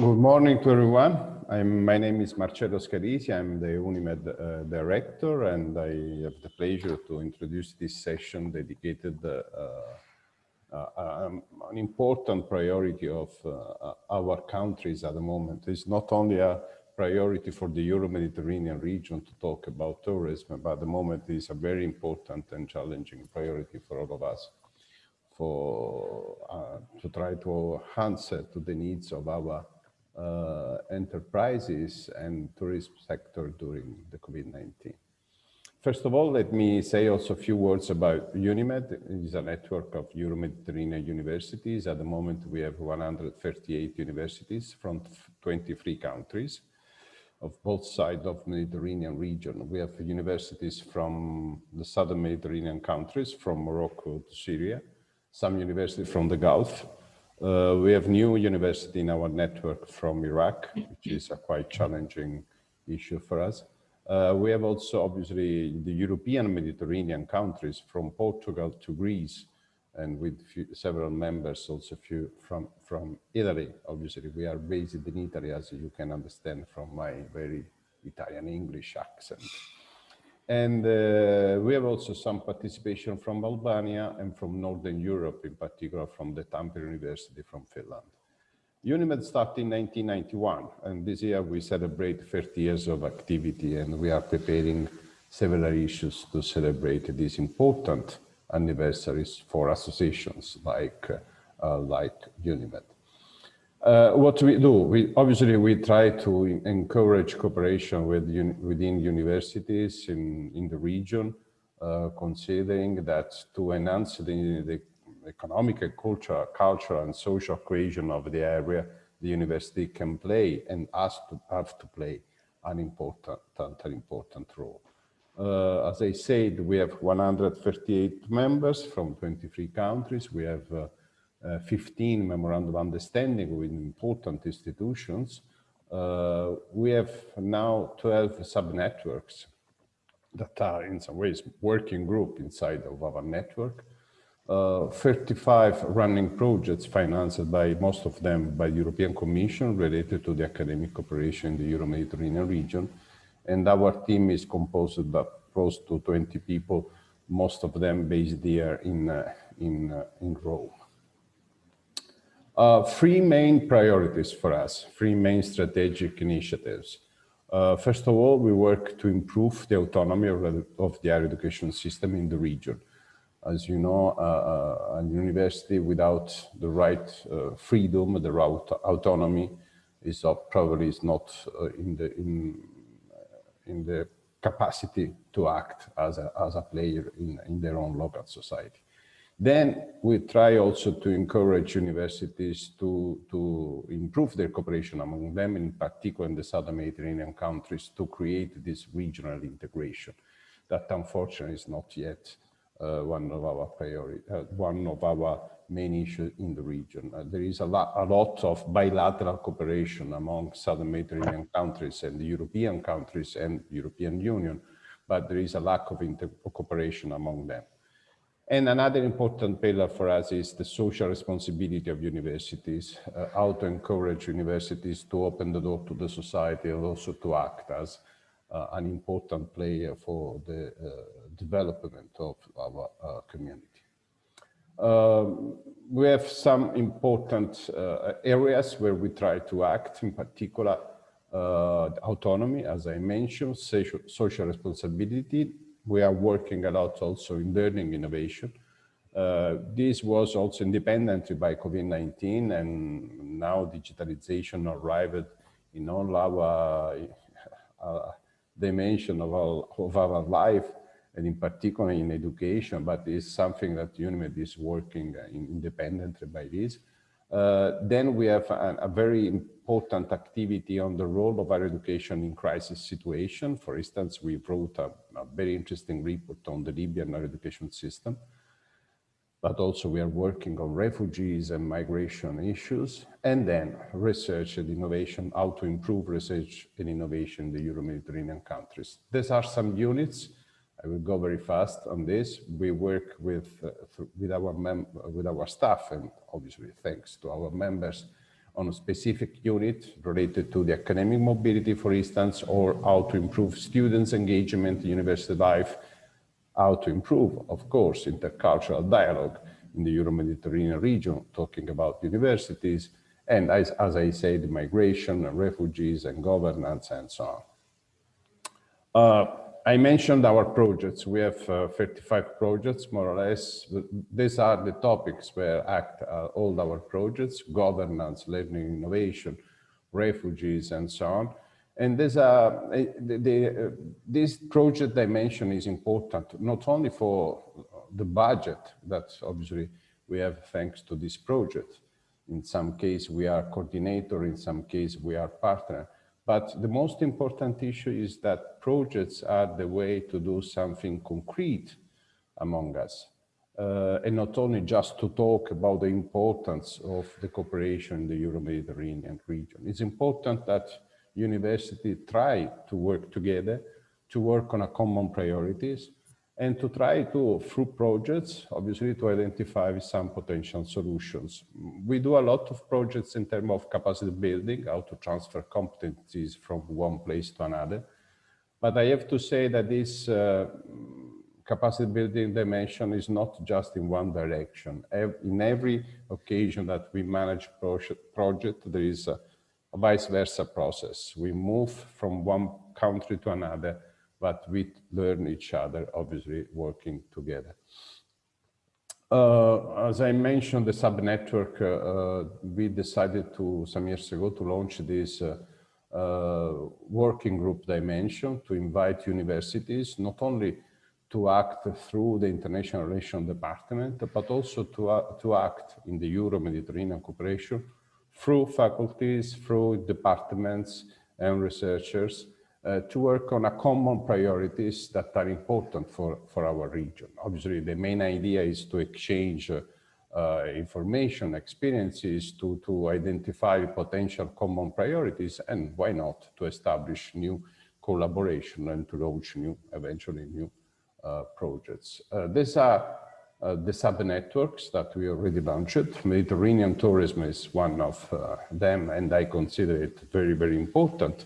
Good morning to everyone. I'm, my name is Marcello Scalisi. I'm the UNIMED uh, director, and I have the pleasure to introduce this session dedicated uh, uh, um, an important priority of uh, our countries at the moment. It's not only a priority for the Euro-Mediterranean region to talk about tourism, but at the moment it is a very important and challenging priority for all of us for uh, to try to answer to the needs of our uh, enterprises and tourism sector during the COVID-19. First of all, let me say also a few words about UNIMED. It is a network of Euro-Mediterranean universities. At the moment, we have 138 universities from 23 countries of both sides of the Mediterranean region. We have universities from the southern Mediterranean countries, from Morocco to Syria, some universities from the Gulf, uh, we have new university in our network from Iraq, which is a quite challenging issue for us. Uh, we have also obviously the European Mediterranean countries from Portugal to Greece and with few, several members also few from, from Italy. Obviously we are based in Italy as you can understand from my very Italian English accent. And uh, we have also some participation from Albania and from Northern Europe, in particular from the Tampere University from Finland. UNIMED started in 1991, and this year we celebrate 30 years of activity, and we are preparing several issues to celebrate these important anniversaries for associations like, uh, like UNIMED. Uh, what we do, we obviously we try to encourage cooperation with un, within universities in, in the region, uh, considering that to enhance the, the economic and culture, cultural and social cohesion of the area, the university can play and has to have to play an important, an important role. Uh, as I said, we have 138 members from 23 countries. We have uh, 15 memorandum of understanding with important institutions. Uh, we have now 12 sub-networks that are in some ways working group inside of our network. Uh, 35 running projects financed by most of them by the European Commission related to the academic cooperation in the Euro-Mediterranean region. And our team is composed of close to 20 people, most of them based here in, uh, in, uh, in Rome. Uh, three main priorities for us, three main strategic initiatives. Uh, first of all, we work to improve the autonomy of, of, the higher education system in the region. As you know, uh, uh a university without the right uh, freedom, the right autonomy, is probably is not uh, in the in in the capacity to act as a as a player in in their own local society. Then we try also to encourage universities to, to improve their cooperation among them, in particular in the Southern Mediterranean countries, to create this regional integration. That unfortunately is not yet uh, one of our priority, uh, one of our main issues in the region. Uh, there is a lot, a lot of bilateral cooperation among Southern Mediterranean countries and the European countries and European Union, but there is a lack of cooperation among them. And another important pillar for us is the social responsibility of universities, uh, how to encourage universities to open the door to the society and also to act as uh, an important player for the uh, development of our uh, community. Um, we have some important uh, areas where we try to act, in particular uh, autonomy, as I mentioned, social, social responsibility, we are working a lot also in learning innovation. Uh, this was also independently by COVID-19 and now digitalization arrived in all our uh, dimension of our, of our life and in particular in education, but it's something that UNIMED is working independently by this. Uh, then we have a, a, very important activity on the role of our education in crisis situation. For instance, we wrote a, a very interesting report on the Libyan education system, but also we are working on refugees and migration issues, and then research and innovation, how to improve research and innovation in the Euro-Mediterranean countries. These are some units I will go very fast on this. We work with uh, with our with our staff, and obviously thanks to our members, on a specific unit related to the academic mobility, for instance, or how to improve students' engagement in university life, how to improve, of course, intercultural dialogue in the Euro-Mediterranean region, talking about universities, and as, as I said, migration and refugees and governance and so on. Uh, I mentioned our projects. We have uh, 35 projects, more or less. These are the topics where act uh, all our projects, governance, learning, innovation, refugees, and so on. And this, uh, the, the, uh, this project dimension is important, not only for the budget that obviously we have thanks to this project. In some case, we are coordinator, in some case, we are partner, but the most important issue is that projects are the way to do something concrete among us. Uh, and not only just to talk about the importance of the cooperation in the Euro-Mediterranean region. It's important that universities try to work together, to work on a common priorities, and to try to, through projects, obviously to identify some potential solutions. We do a lot of projects in terms of capacity building, how to transfer competencies from one place to another. But I have to say that this uh, capacity building dimension is not just in one direction. In every occasion that we manage project, there is a, a vice versa process. We move from one country to another but we learn each other, obviously working together. Uh, as I mentioned, the subnetwork, uh, uh, we decided to, some years ago, to launch this uh, uh, working group dimension to invite universities, not only to act through the International Relations Department, but also to, uh, to act in the Euro-Mediterranean cooperation through faculties, through departments and researchers, uh, to work on a common priorities that are important for, for our region. Obviously, the main idea is to exchange uh, uh, information, experiences, to, to identify potential common priorities, and why not to establish new collaboration and to launch new, eventually new uh, projects. Uh, these are uh, the sub-networks that we already launched. Mediterranean tourism is one of them, and I consider it very, very important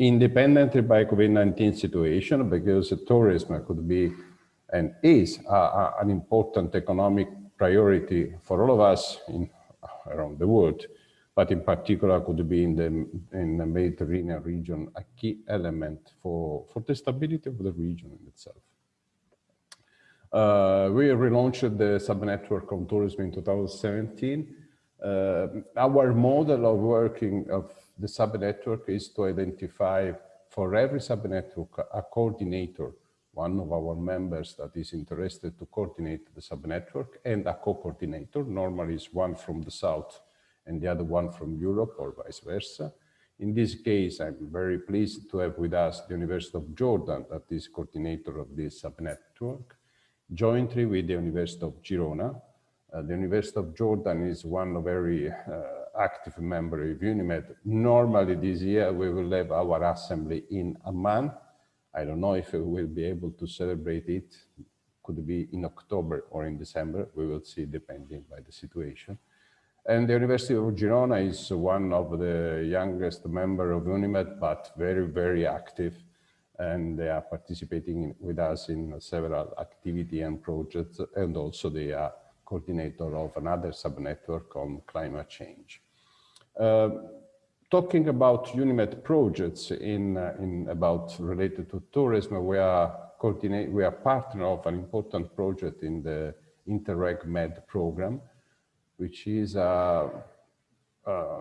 independently by COVID-19 situation, because tourism could be and is a, a, an important economic priority for all of us in, around the world, but in particular could be in the, in the Mediterranean region a key element for, for the stability of the region itself. Uh, we relaunched the subnetwork on tourism in 2017. Uh, our model of working of the subnetwork is to identify for every subnetwork a coordinator, one of our members that is interested to coordinate the subnetwork and a co-coordinator, normally is one from the south and the other one from Europe or vice versa. In this case, I'm very pleased to have with us the University of Jordan that is coordinator of this subnetwork, jointly with the University of Girona. Uh, the University of Jordan is one of very uh, active member of UNIMED. Normally this year we will have our assembly in Amman. I don't know if we will be able to celebrate it. Could be in October or in December. We will see depending by the situation. And the University of Girona is one of the youngest member of UNIMED, but very, very active. And they are participating in, with us in several activity and projects. And also they are coordinator of another subnetwork on climate change. Uh, talking about UNIMED projects in, uh, in about related to tourism, we are coordinate, we are partner of an important project in the Interreg Med program, which is a, a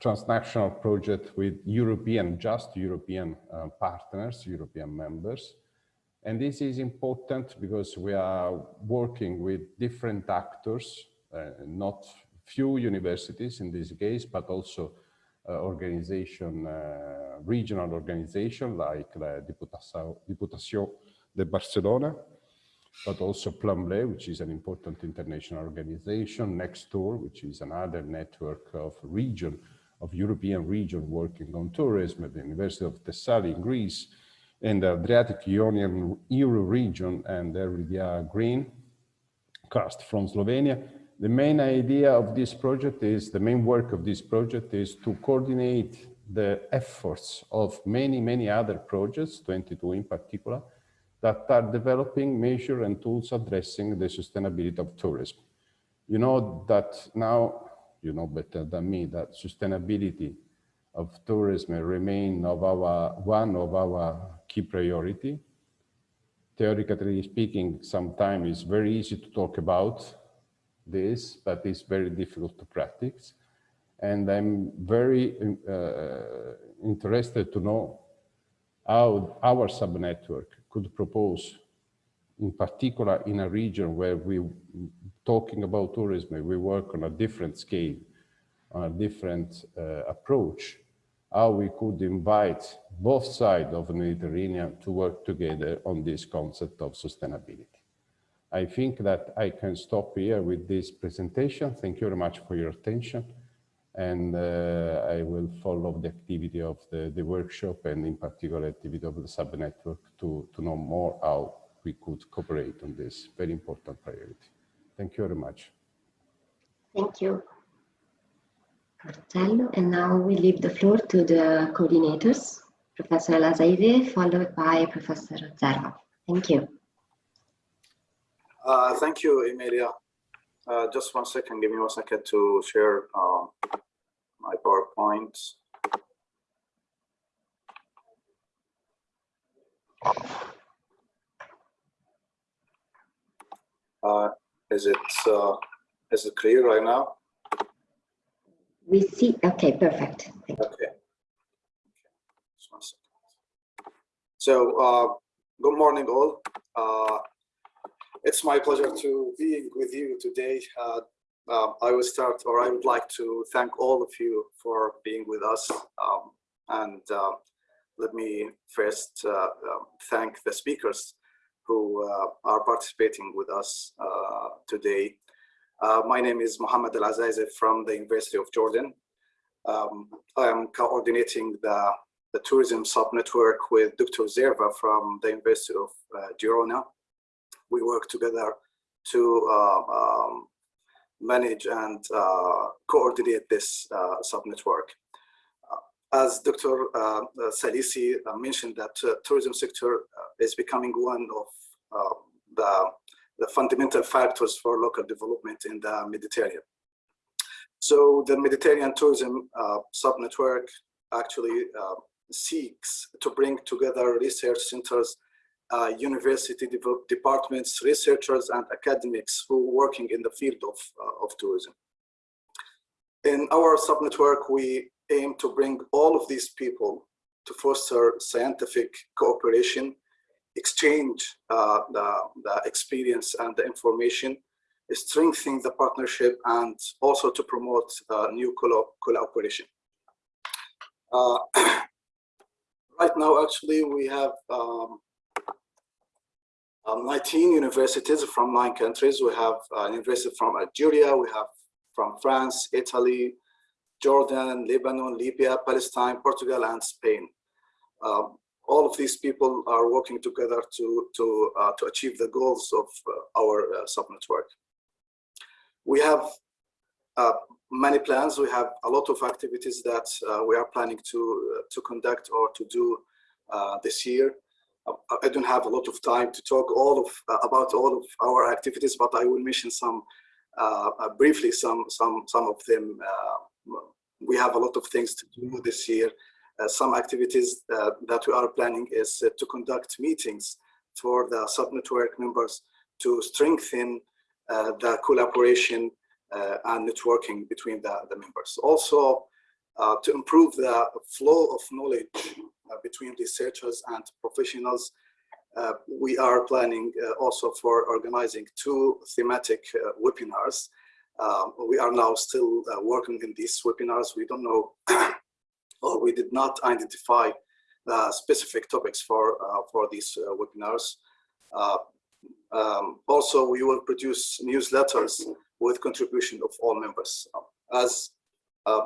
transnational project with European, just European uh, partners, European members. And this is important because we are working with different actors, uh, not few universities in this case, but also uh, organization, uh, regional organization like the Diputación de Barcelona, but also Plan-Bleu, which is an important international organization, NECSTouR, which is another network of region, of European region working on tourism at the University of Thessaly in Greece, and the Adriatic Ionian Euro region and RDA Green Karst from Slovenia, the main idea of this project is, the main work of this project is to coordinate the efforts of many, many other projects, 22 in particular, that are developing measures and tools addressing the sustainability of tourism. You know that now, you know better than me, that sustainability of tourism remain of our, one of our key priority. Theoretically speaking, sometimes it's very easy to talk about this, but it's very difficult to practice. And I'm very uh, interested to know how our subnetwork could propose, in particular in a region where we talking about tourism, we work on a different scale, on a different uh, approach, how we could invite both sides of the Mediterranean to work together on this concept of sustainability. I think that I can stop here with this presentation. Thank you very much for your attention. And uh, I will follow the activity of the, the workshop and in particular activity of the subnetwork to, to know more how we could cooperate on this very important priority. Thank you very much. Thank you. And now we leave the floor to the coordinators, Professor El followed by Professor Zerva. Thank you. Uh, thank you, Emilia. Uh, just one second, give me one second to share uh, my PowerPoint. Uh, is it uh, is it clear right now? We see. Okay, perfect. Okay. okay. Just one second. So, uh, good morning, all. It's my pleasure to be with you today. Uh, uh, I will start, or I would like to thank all of you for being with us. Um, and uh, let me first uh, um, thank the speakers who uh, are participating with us uh, today. my name is Mohammed Al Azaizi from the University of Jordan. Um, I am coordinating the, the tourism subnetwork with Dr. Zerva from the University of Girona we work together to uh, um, manage and uh, coordinate this uh, subnetwork. As Dr. Salisi mentioned that tourism sector is becoming one of the, the fundamental factors for local development in the Mediterranean. So the Mediterranean tourism uh, subnetwork actually uh, seeks to bring together research centers uh, university departments, researchers, and academics who are working in the field of, uh, of tourism. In our subnetwork, we aim to bring all of these people to foster scientific cooperation, exchange uh, the, the experience and the information, strengthen the partnership, and also to promote uh, new collaboration. Uh, right now, actually, we have um, um, 19 universities from nine countries. We have uh, from Algeria, we have from France, Italy, Jordan, Lebanon, Libya, Palestine, Portugal, and Spain. Um, all of these people are working together to, to, uh, to achieve the goals of uh, our uh, subnetwork. We have uh, many plans. We have a lot of activities that uh, we are planning to, uh, to conduct or to do this year. I don't have a lot of time to talk all of uh, about all of our activities, but I will mention some uh, uh briefly some some some of them. Uh, we have a lot of things to do this year. Uh, some activities that we are planning is to conduct meetings for the subnetwork members to strengthen the collaboration and networking between the, the members. Also, uh, to improve the flow of knowledge uh, between researchers and professionals. Uh, we are planning uh, also for organizing two thematic uh, webinars. Um, we are now still uh, working in these webinars. We don't know, or we did not identify specific topics for, for these webinars. Um, also, we will produce newsletters with contribution of all members. As uh,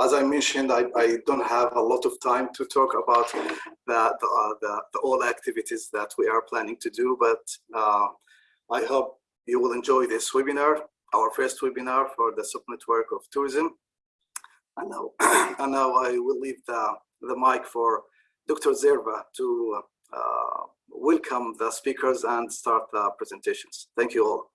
as I mentioned, I, I, don't have a lot of time to talk about the, the, uh, the, the, all activities that we are planning to do, but uh, I hope you will enjoy this webinar. our first webinar for the subnetwork of tourism. And now, and now I will leave the, the mic for Dr. Zerva to uh, welcome the speakers and start the presentations. Thank you all.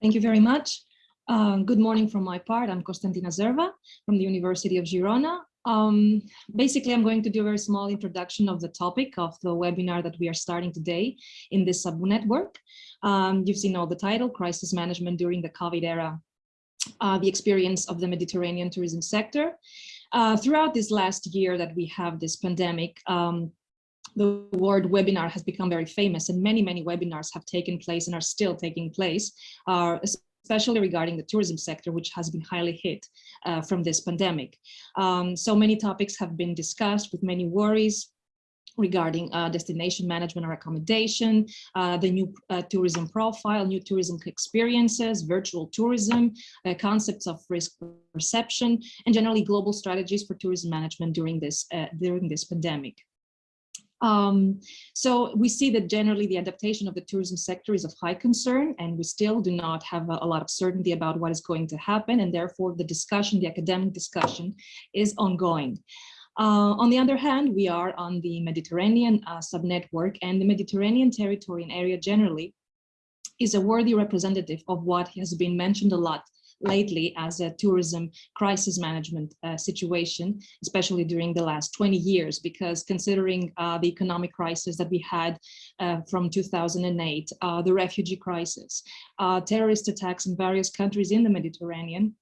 Thank you very much. Uh, good morning from my part. I'm Konstantina Zerva from the University of Girona. Um, basically, I'm going to do a very small introduction of the topic of the webinar that we are starting today in this sub network. Um, you've seen all the title, Crisis Management During the COVID Era, uh, the experience of the Mediterranean tourism sector. Uh, throughout this last year that we have this pandemic, um, the word webinar has become very famous and many, many webinars have taken place and are still taking place, uh, especially regarding the tourism sector, which has been highly hit uh, from this pandemic. Um, so many topics have been discussed with many worries, regarding uh, destination management or accommodation, uh, the new uh, tourism profile, new tourism experiences, virtual tourism, uh, concepts of risk perception, and generally global strategies for tourism management during this, uh, during this pandemic. Um, so we see that generally the adaptation of the tourism sector is of high concern and we still do not have a, a, lot of certainty about what is going to happen and therefore the discussion, the academic discussion is ongoing. Uh, on the other hand, we are on the Mediterranean uh, subnetwork and the Mediterranean territory and area generally is a worthy representative of what has been mentioned a lot lately as a tourism crisis management uh, situation, especially during the last 20 years, because considering uh, the economic crisis that we had uh, from 2008, uh, the refugee crisis, uh, terrorist attacks in various countries in the Mediterranean,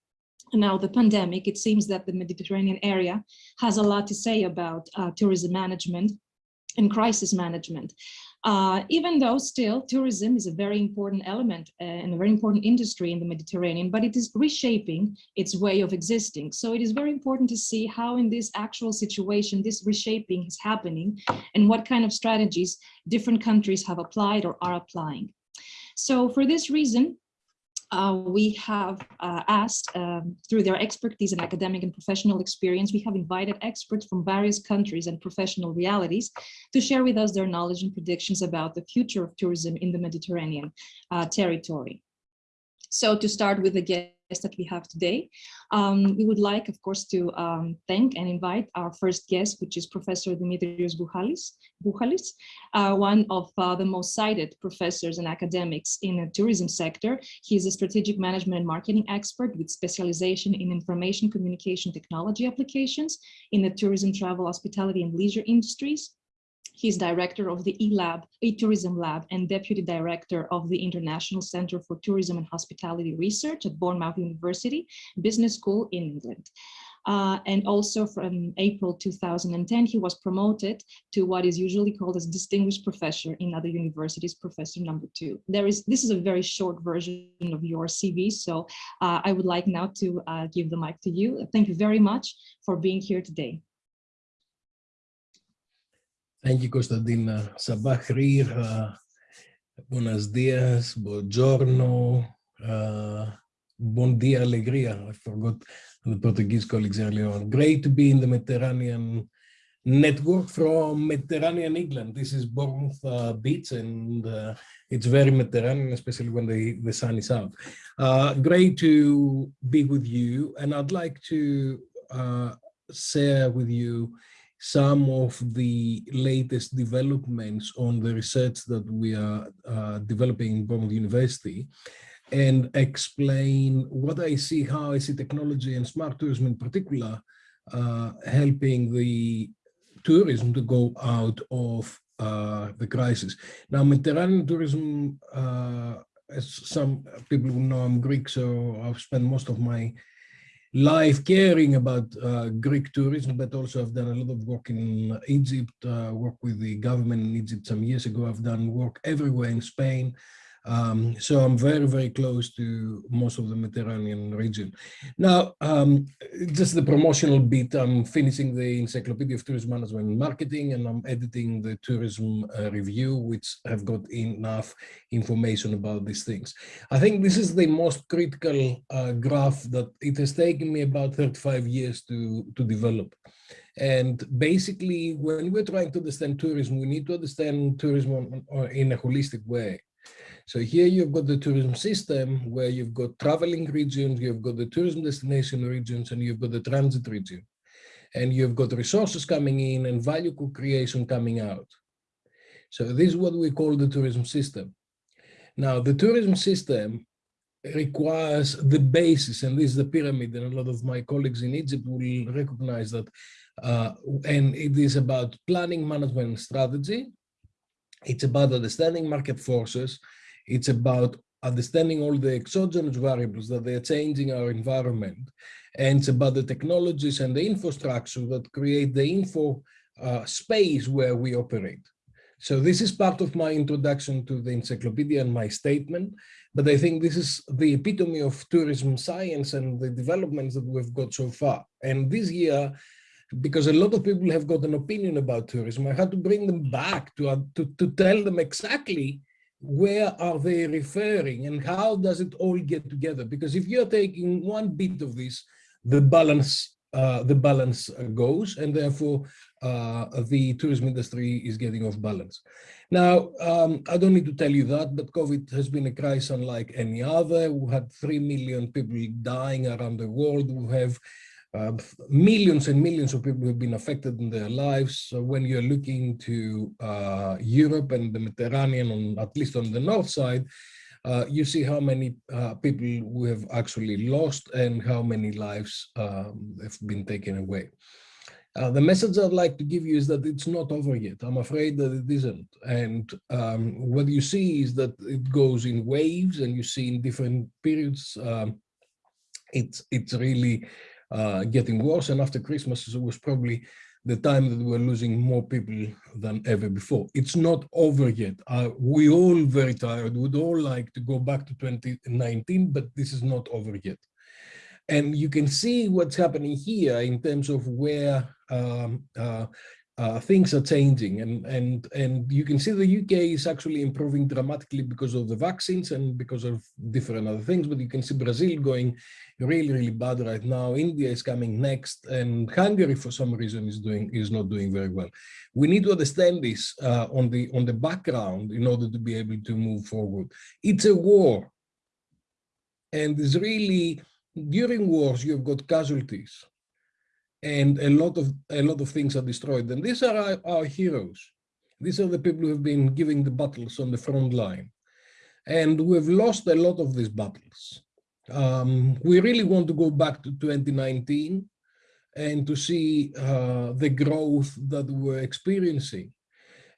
now the pandemic, it seems that the Mediterranean area has a lot to say about uh, tourism management and crisis management. Uh, even though still tourism is a very important element uh, and a very important industry in the Mediterranean, but it is reshaping its way of existing. So it is very important to see how in this actual situation, this reshaping is happening and what kind of strategies different countries have applied or are applying. So for this reason, uh, we have uh, asked um, through their expertise and academic and professional experience, we have invited experts from various countries and professional realities to share with us their knowledge and predictions about the future of tourism in the Mediterranean uh, territory. So to start with guest that we have today. Um, we would like, of course, to um, thank and invite our first guest, which is Professor Dimitrios Buhalis, Buhalis uh, one of uh, the most cited professors and academics in the tourism sector. He is a strategic management and marketing expert with specialization in information communication technology applications in the tourism, travel, hospitality, and leisure industries. He's director of the eLab, eTourism Lab, and deputy director of the International Center for Tourism and Hospitality Research at Bournemouth University Business School in England. Uh, and also from April 2010, he was promoted to what is usually called as distinguished professor in other universities, professor number two. There is this is a very short version of your CV, so uh, I would like now to uh, give the mic to you. Thank you very much for being here today. Thank you, Constantina. Sabah khair, uh, buenos dias, buongiorno, uh, bon dia, alegria. I forgot the Portuguese colleagues earlier on. Great to be in the Mediterranean network from Mediterranean England. This is Bournemouth uh, Beach and uh, it's very Mediterranean, especially when the, the sun is out. Uh, great to be with you and I'd like to uh, share with you some of the latest developments on the research that we are uh, developing in Bournemouth University and explain what I see, how I see technology and smart tourism in particular uh, helping the tourism to go out of uh, the crisis. Now, Mediterranean tourism, uh, as some people know I'm Greek, so I've spent most of my life caring about uh, Greek tourism, but also I've done a lot of work in Egypt, uh, work with the government in Egypt some years ago. I've done work everywhere in Spain, um, so I'm very, very close to most of the Mediterranean region. Now, um, just the promotional bit, I'm finishing the Encyclopedia of Tourism Management and Marketing, and I'm editing the Tourism uh, Review, which have got enough information about these things. I think this is the most critical uh, graph that it has taken me about 35 years to, to develop. And basically, when we're trying to understand tourism, we need to understand tourism in a holistic way. So here you've got the tourism system where you've got traveling regions, you've got the tourism destination regions, and you've got the transit region. And you've got resources coming in and value co-creation coming out. So this is what we call the tourism system. Now, the tourism system requires the basis, and this is the pyramid, and a lot of my colleagues in Egypt will recognize that. Uh, and it is about planning, management, and strategy. It's about understanding market forces. It's about understanding all the exogenous variables that they're changing our environment. And it's about the technologies and the infrastructure that create the info uh, space where we operate. So this is part of my introduction to the encyclopedia and my statement, but I think this is the epitome of tourism science and the developments that we've got so far. And this year, because a lot of people have got an opinion about tourism, I had to bring them back to, uh, to, to tell them exactly where are they referring and how does it all get together? Because if you're taking one bit of this, the balance uh, the balance goes and therefore uh, the tourism industry is getting off balance. Now, um, I don't need to tell you that, but COVID has been a crisis unlike any other. We had 3 million people dying around the world. We have uh, millions and millions of people have been affected in their lives. So when you're looking to uh, Europe and the Mediterranean, on, at least on the north side, uh, you see how many uh, people we have actually lost and how many lives um, have been taken away. Uh, the message I'd like to give you is that it's not over yet. I'm afraid that it isn't. And um, what you see is that it goes in waves and you see in different periods, um, it's, it's really uh, getting worse. And after Christmas, it was probably the time that we're losing more people than ever before. It's not over yet. Uh, we all very tired. We'd all like to go back to 2019, but this is not over yet. And you can see what's happening here in terms of where um, uh, uh, things are changing. And and and you can see the UK is actually improving dramatically because of the vaccines and because of different other things but you can see Brazil going really really bad right now. India is coming next and Hungary for some reason is doing is not doing very well. We need to understand this uh, on the on the background in order to be able to move forward. It's a war and it's really during wars you've got casualties and a lot of a lot of things are destroyed. And these are our, our, heroes. These are the people who have been giving the battles on the front line. And we've lost a lot of these battles. Um, we really want to go back to 2019 and to see uh, the growth that we're experiencing.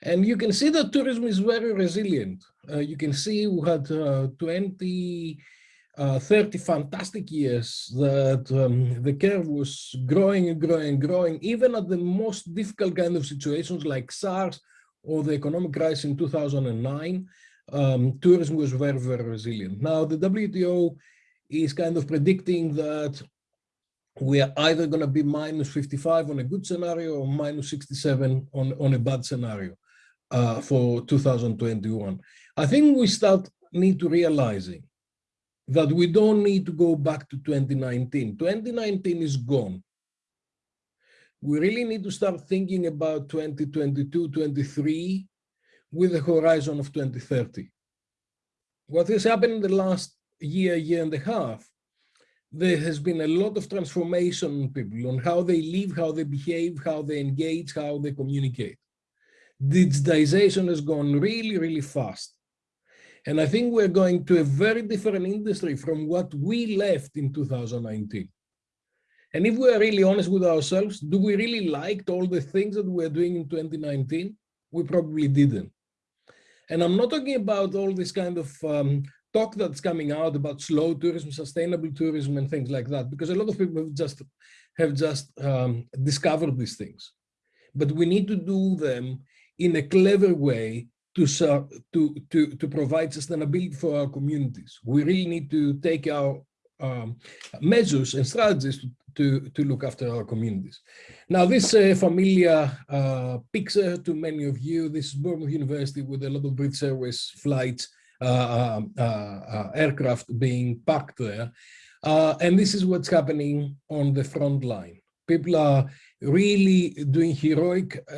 And you can see that tourism is very resilient. Uh, you can see we had uh, 20, uh, 30 fantastic years that um, the curve was growing and growing and growing, even at the most difficult kind of situations like SARS or the economic crisis in 2009, um, tourism was very, very resilient. Now, the WTO is kind of predicting that we are either going to be minus 55 on a good scenario or minus 67 on, on a bad scenario uh, for 2021. I think we start need to realizing that we don't need to go back to 2019. 2019 is gone. We really need to start thinking about 2022, 23 with the horizon of 2030. What has happened in the last year, year and a half, there has been a lot of transformation in people on how they live, how they behave, how they engage, how they communicate. Digitization has gone really, really fast. And I think we're going to a very different industry from what we left in 2019. And if we're really honest with ourselves, do we really liked all the things that we're doing in 2019? We probably didn't. And I'm not talking about all this kind of um, talk that's coming out about slow tourism, sustainable tourism and things like that, because a lot of people have just, have just um, discovered these things. But we need to do them in a clever way to, to, to, to provide sustainability for our communities. We really need to take our um, measures and strategies to, to, to, look after our communities. Now, this uh, familiar uh, picture to many of you, this is Bournemouth University with a lot of British Airways flights, uh, uh, uh aircraft being parked there. Uh, and this is what's happening on the front line. People are really doing heroic uh,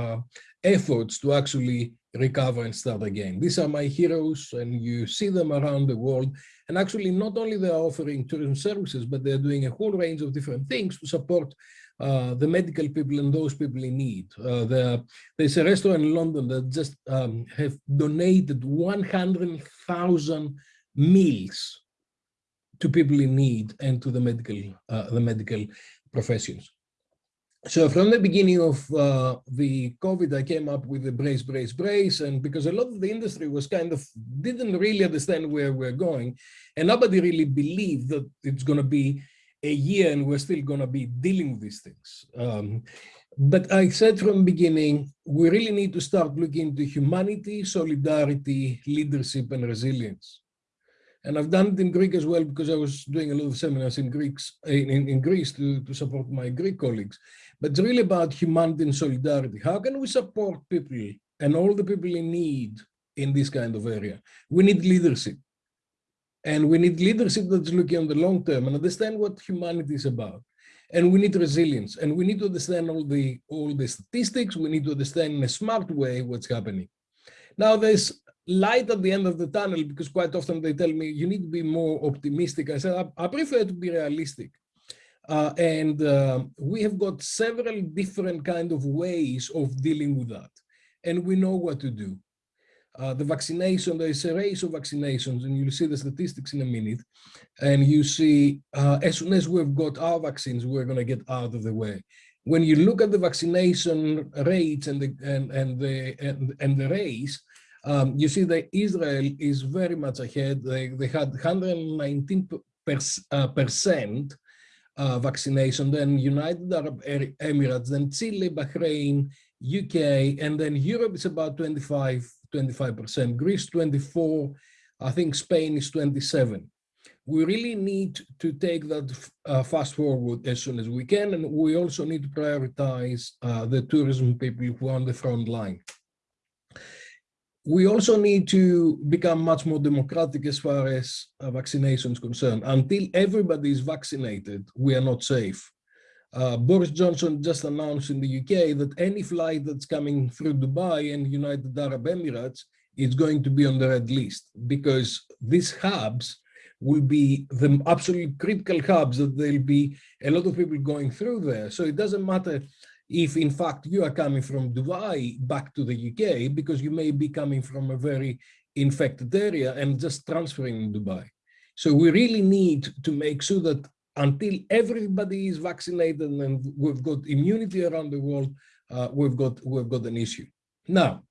uh, efforts to actually recover and start again. These are my heroes and you see them around the world. And actually not only they're offering tourism services, but they're doing a whole range of different things to support uh, the medical people and those people in need. Uh, the, there's a restaurant in London that just um, have donated 100,000 meals to people in need and to the medical, uh, the medical professions. So from the beginning of uh, the COVID, I came up with the brace, brace, brace, and because a lot of the industry was kind of didn't really understand where we're going, and nobody really believed that it's going to be a year and we're still going to be dealing with these things. Um, but I said from the beginning, we really need to start looking into humanity, solidarity, leadership, and resilience. And I've done it in Greek as well because I was doing a lot of seminars in Greeks in, in, Greece to, to support my Greek colleagues. But it's really about humanity and solidarity. How can we support people and all the people in need in this kind of area? We need leadership. And we need leadership that's looking on the long term and understand what humanity is about. And we need resilience. And we need to understand all the all the statistics. We need to understand in a smart way what's happening. Now there's light at the end of the tunnel because quite often they tell me you need to be more optimistic. I said, I, I prefer to be realistic. Uh, and uh, we have got several different kind of ways of dealing with that. And we know what to do. Uh, the vaccination, there is a race of vaccinations, and you'll see the statistics in a minute. And you see, uh, as soon as we've got our vaccines, we're going to get out of the way. When you look at the vaccination rates and the and, and the and, and the race, um, you see that Israel is very much ahead. They, they had 119 uh, percent uh, vaccination, then United Arab Emirates, then Chile, Bahrain, UK, and then Europe is about 25, 25%, Greece 24, I think Spain is 27. We really need to take that uh, fast forward as soon as we can, and we also need to prioritize uh, the tourism people who are on the front line we also need to become much more democratic as far as uh, vaccination is concerned. Until everybody is vaccinated, we are not safe. Uh, Boris Johnson just announced in the UK that any flight that's coming through Dubai and United Arab Emirates is going to be on the red list because these hubs will be the absolutely critical hubs that there'll be a lot of people going through there. So it doesn't matter if in fact you are coming from Dubai back to the UK because you may be coming from a very infected area and just transferring in Dubai. So we really need to make sure that until everybody is vaccinated and we've got immunity around the world, uh, we've got we've got an issue. Now,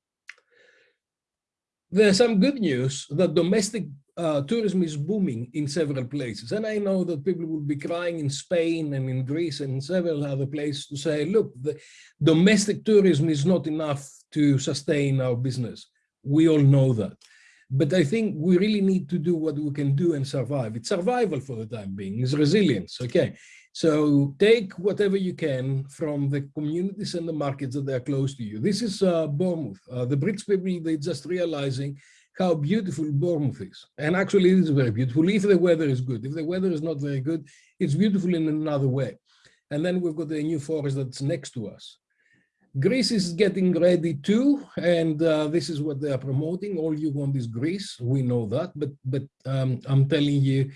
there's some good news that domestic uh, tourism is booming in several places. And I know that people will be crying in Spain and in Greece and in several other places to say, look, the domestic tourism is not enough to sustain our business. We all know that. But I think we really need to do what we can do and survive. It's survival for the time being, it's resilience, okay? So take whatever you can from the communities and the markets that are close to you. This is uh, Bournemouth. Uh, the British people, they're just realizing how beautiful Bournemouth is. And actually it is very beautiful if the weather is good. If the weather is not very good, it's beautiful in another way. And then we've got the new forest that's next to us. Greece is getting ready too, and uh, this is what they are promoting. All you want is Greece, we know that, but but um, I'm telling you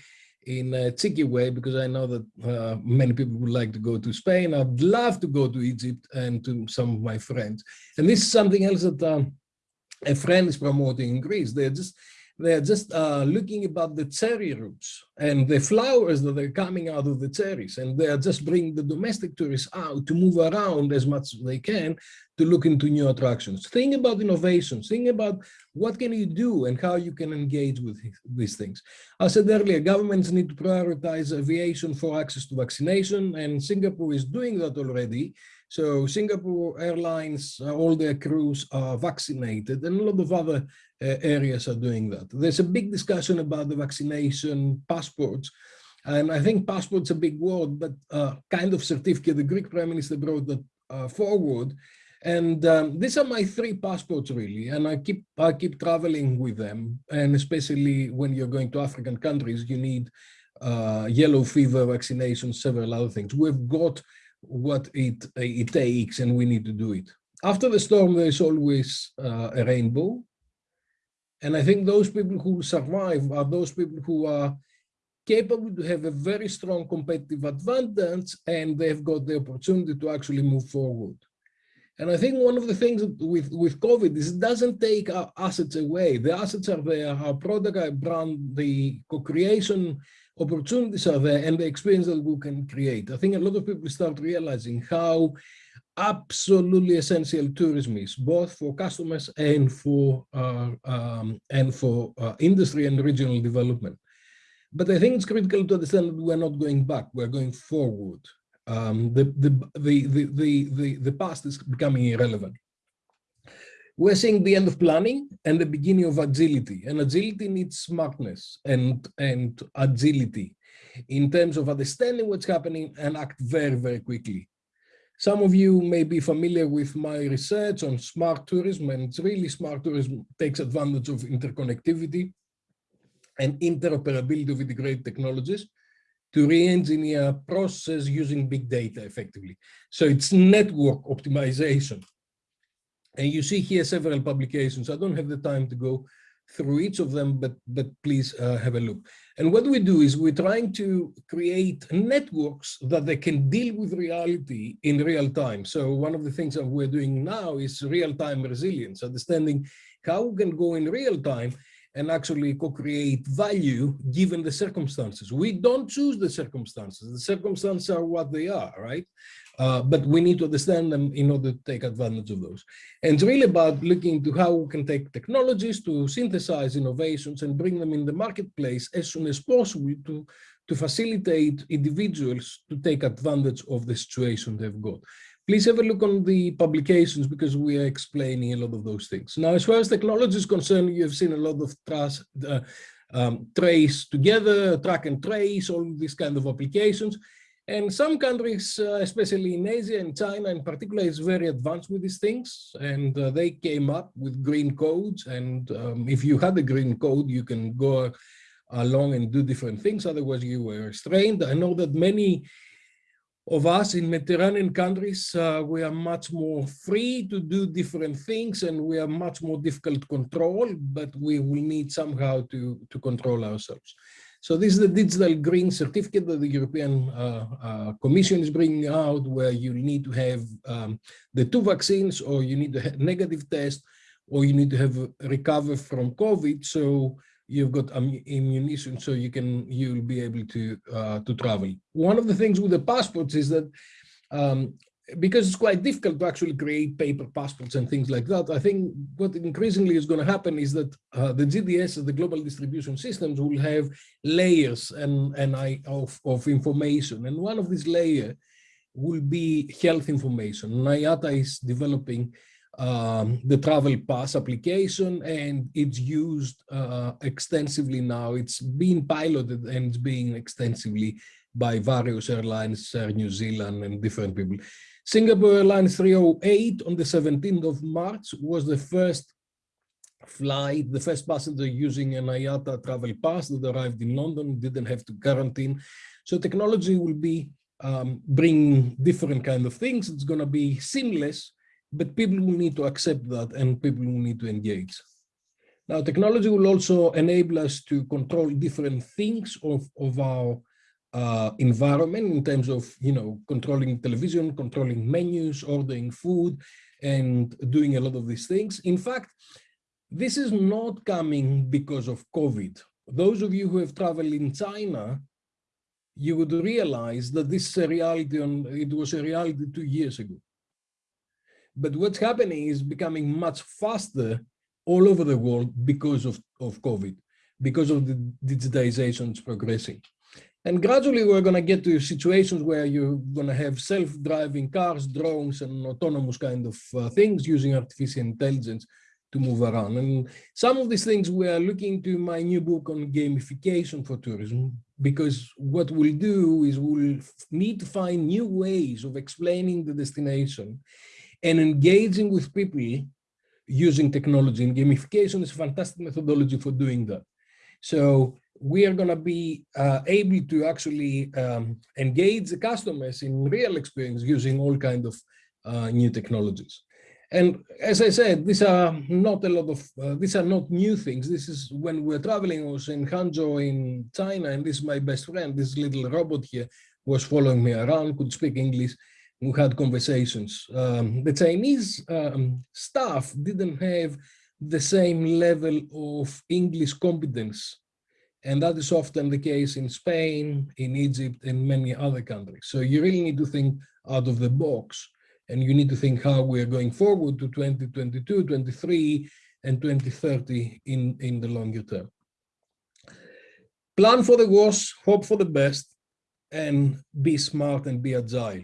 in a cheeky way, because I know that uh, many people would like to go to Spain. I'd love to go to Egypt and to some of my friends. And this is something else that um, a friend is promoting in Greece. They're just they're just uh, looking about the cherry roots and the flowers that are coming out of the cherries. And they are just bringing the domestic tourists out to move around as much as they can to look into new attractions. Think about innovations. Think about what can you do and how you can engage with these things. I said earlier, governments need to prioritize aviation for access to vaccination, and Singapore is doing that already. So Singapore Airlines, uh, all their crews are vaccinated and a lot of other uh, areas are doing that. There's a big discussion about the vaccination passports. And I think passport's a big word, but uh, kind of certificate, the Greek Prime Minister brought that uh, forward. And um, these are my three passports really, and I keep I keep traveling with them. And especially when you're going to African countries, you need uh, yellow fever vaccination, several other things. We've got what it, it takes and we need to do it. After the storm, there's always uh, a rainbow. And I think those people who survive are those people who are capable to have a very strong competitive advantage and they've got the opportunity to actually move forward. And I think one of the things with, with COVID is it doesn't take our assets away. The assets are there, our product, our brand, the co-creation opportunities are there and the experience that we can create. I think a lot of people start realizing how absolutely essential tourism is, both for customers and for uh, um, and for uh, industry and regional development. But I think it's critical to understand that we're not going back, we're going forward. Um, the, the, the, the, the, the, the past is becoming irrelevant. We're seeing the end of planning and the beginning of agility. And agility needs smartness and, and agility in terms of understanding what's happening and act very, very quickly. Some of you may be familiar with my research on smart tourism, and it's really smart tourism takes advantage of interconnectivity and interoperability of integrated technologies to re-engineer processes using big data effectively. So it's network optimization. And you see here several publications. I don't have the time to go through each of them, but, but please uh, have a look. And what we do is we're trying to create networks that they can deal with reality in real time. So one of the things that we're doing now is real-time resilience, understanding how we can go in real time and actually co-create value given the circumstances. We don't choose the circumstances. The circumstances are what they are, right? Uh, but we need to understand them in order to take advantage of those. And it's really about looking into how we can take technologies to synthesize innovations and bring them in the marketplace as soon as possible to, to facilitate individuals to take advantage of the situation they've got please have a look on the publications because we are explaining a lot of those things. Now, as far as technology is concerned, you have seen a lot of trace, uh, um, trace together, track and trace, all these kind of applications. And some countries, uh, especially in Asia and China in particular, is very advanced with these things. And uh, they came up with green codes. And um, if you had a green code, you can go along and do different things. Otherwise, you were restrained. I know that many of us in Mediterranean countries, uh, we are much more free to do different things and we are much more difficult to control, but we will need somehow to, to control ourselves. So this is the digital green certificate that the European uh, uh, Commission is bringing out, where you need to have um, the two vaccines, or you need to have negative test, or you need to have recover from COVID. So you've got ammunition so you can you'll be able to uh, to travel one of the things with the passports is that um, because it's quite difficult to actually create paper passports and things like that i think what increasingly is going to happen is that uh, the gds the global distribution systems will have layers and and i of, of information and one of these layers will be health information IATA is developing um, the travel pass application and it's used uh, extensively now. It's being piloted and it's being extensively by various airlines, Air New Zealand and different people. Singapore Airlines 308 on the 17th of March was the first flight, the first passenger using an IATA travel pass that arrived in London, didn't have to quarantine. So technology will be um, bringing different kind of things. It's going to be seamless but people will need to accept that and people will need to engage. Now, technology will also enable us to control different things of, of our uh, environment in terms of, you know, controlling television, controlling menus, ordering food, and doing a lot of these things. In fact, this is not coming because of COVID. Those of you who have traveled in China, you would realize that this is a reality, on, it was a reality two years ago. But what's happening is becoming much faster all over the world because of, of COVID, because of the digitization progressing. And gradually we're going to get to situations where you're going to have self-driving cars, drones, and autonomous kind of uh, things using artificial intelligence to move around. And some of these things we are looking to my new book on gamification for tourism, because what we'll do is we'll need to find new ways of explaining the destination and engaging with people using technology and gamification is a fantastic methodology for doing that. So we are going to be uh, able to actually um, engage the customers in real experience using all kind of uh, new technologies. And as I said, these are not a lot of, uh, these are not new things. This is when we're traveling, I was in Hangzhou in China, and this is my best friend, this little robot here was following me around, could speak English, we had conversations. Um, the Chinese um, staff didn't have the same level of English competence. And that is often the case in Spain, in Egypt, and many other countries. So you really need to think out of the box and you need to think how we're going forward to 2022, 23, and 2030 in, in the longer term. Plan for the worst, hope for the best, and be smart and be agile.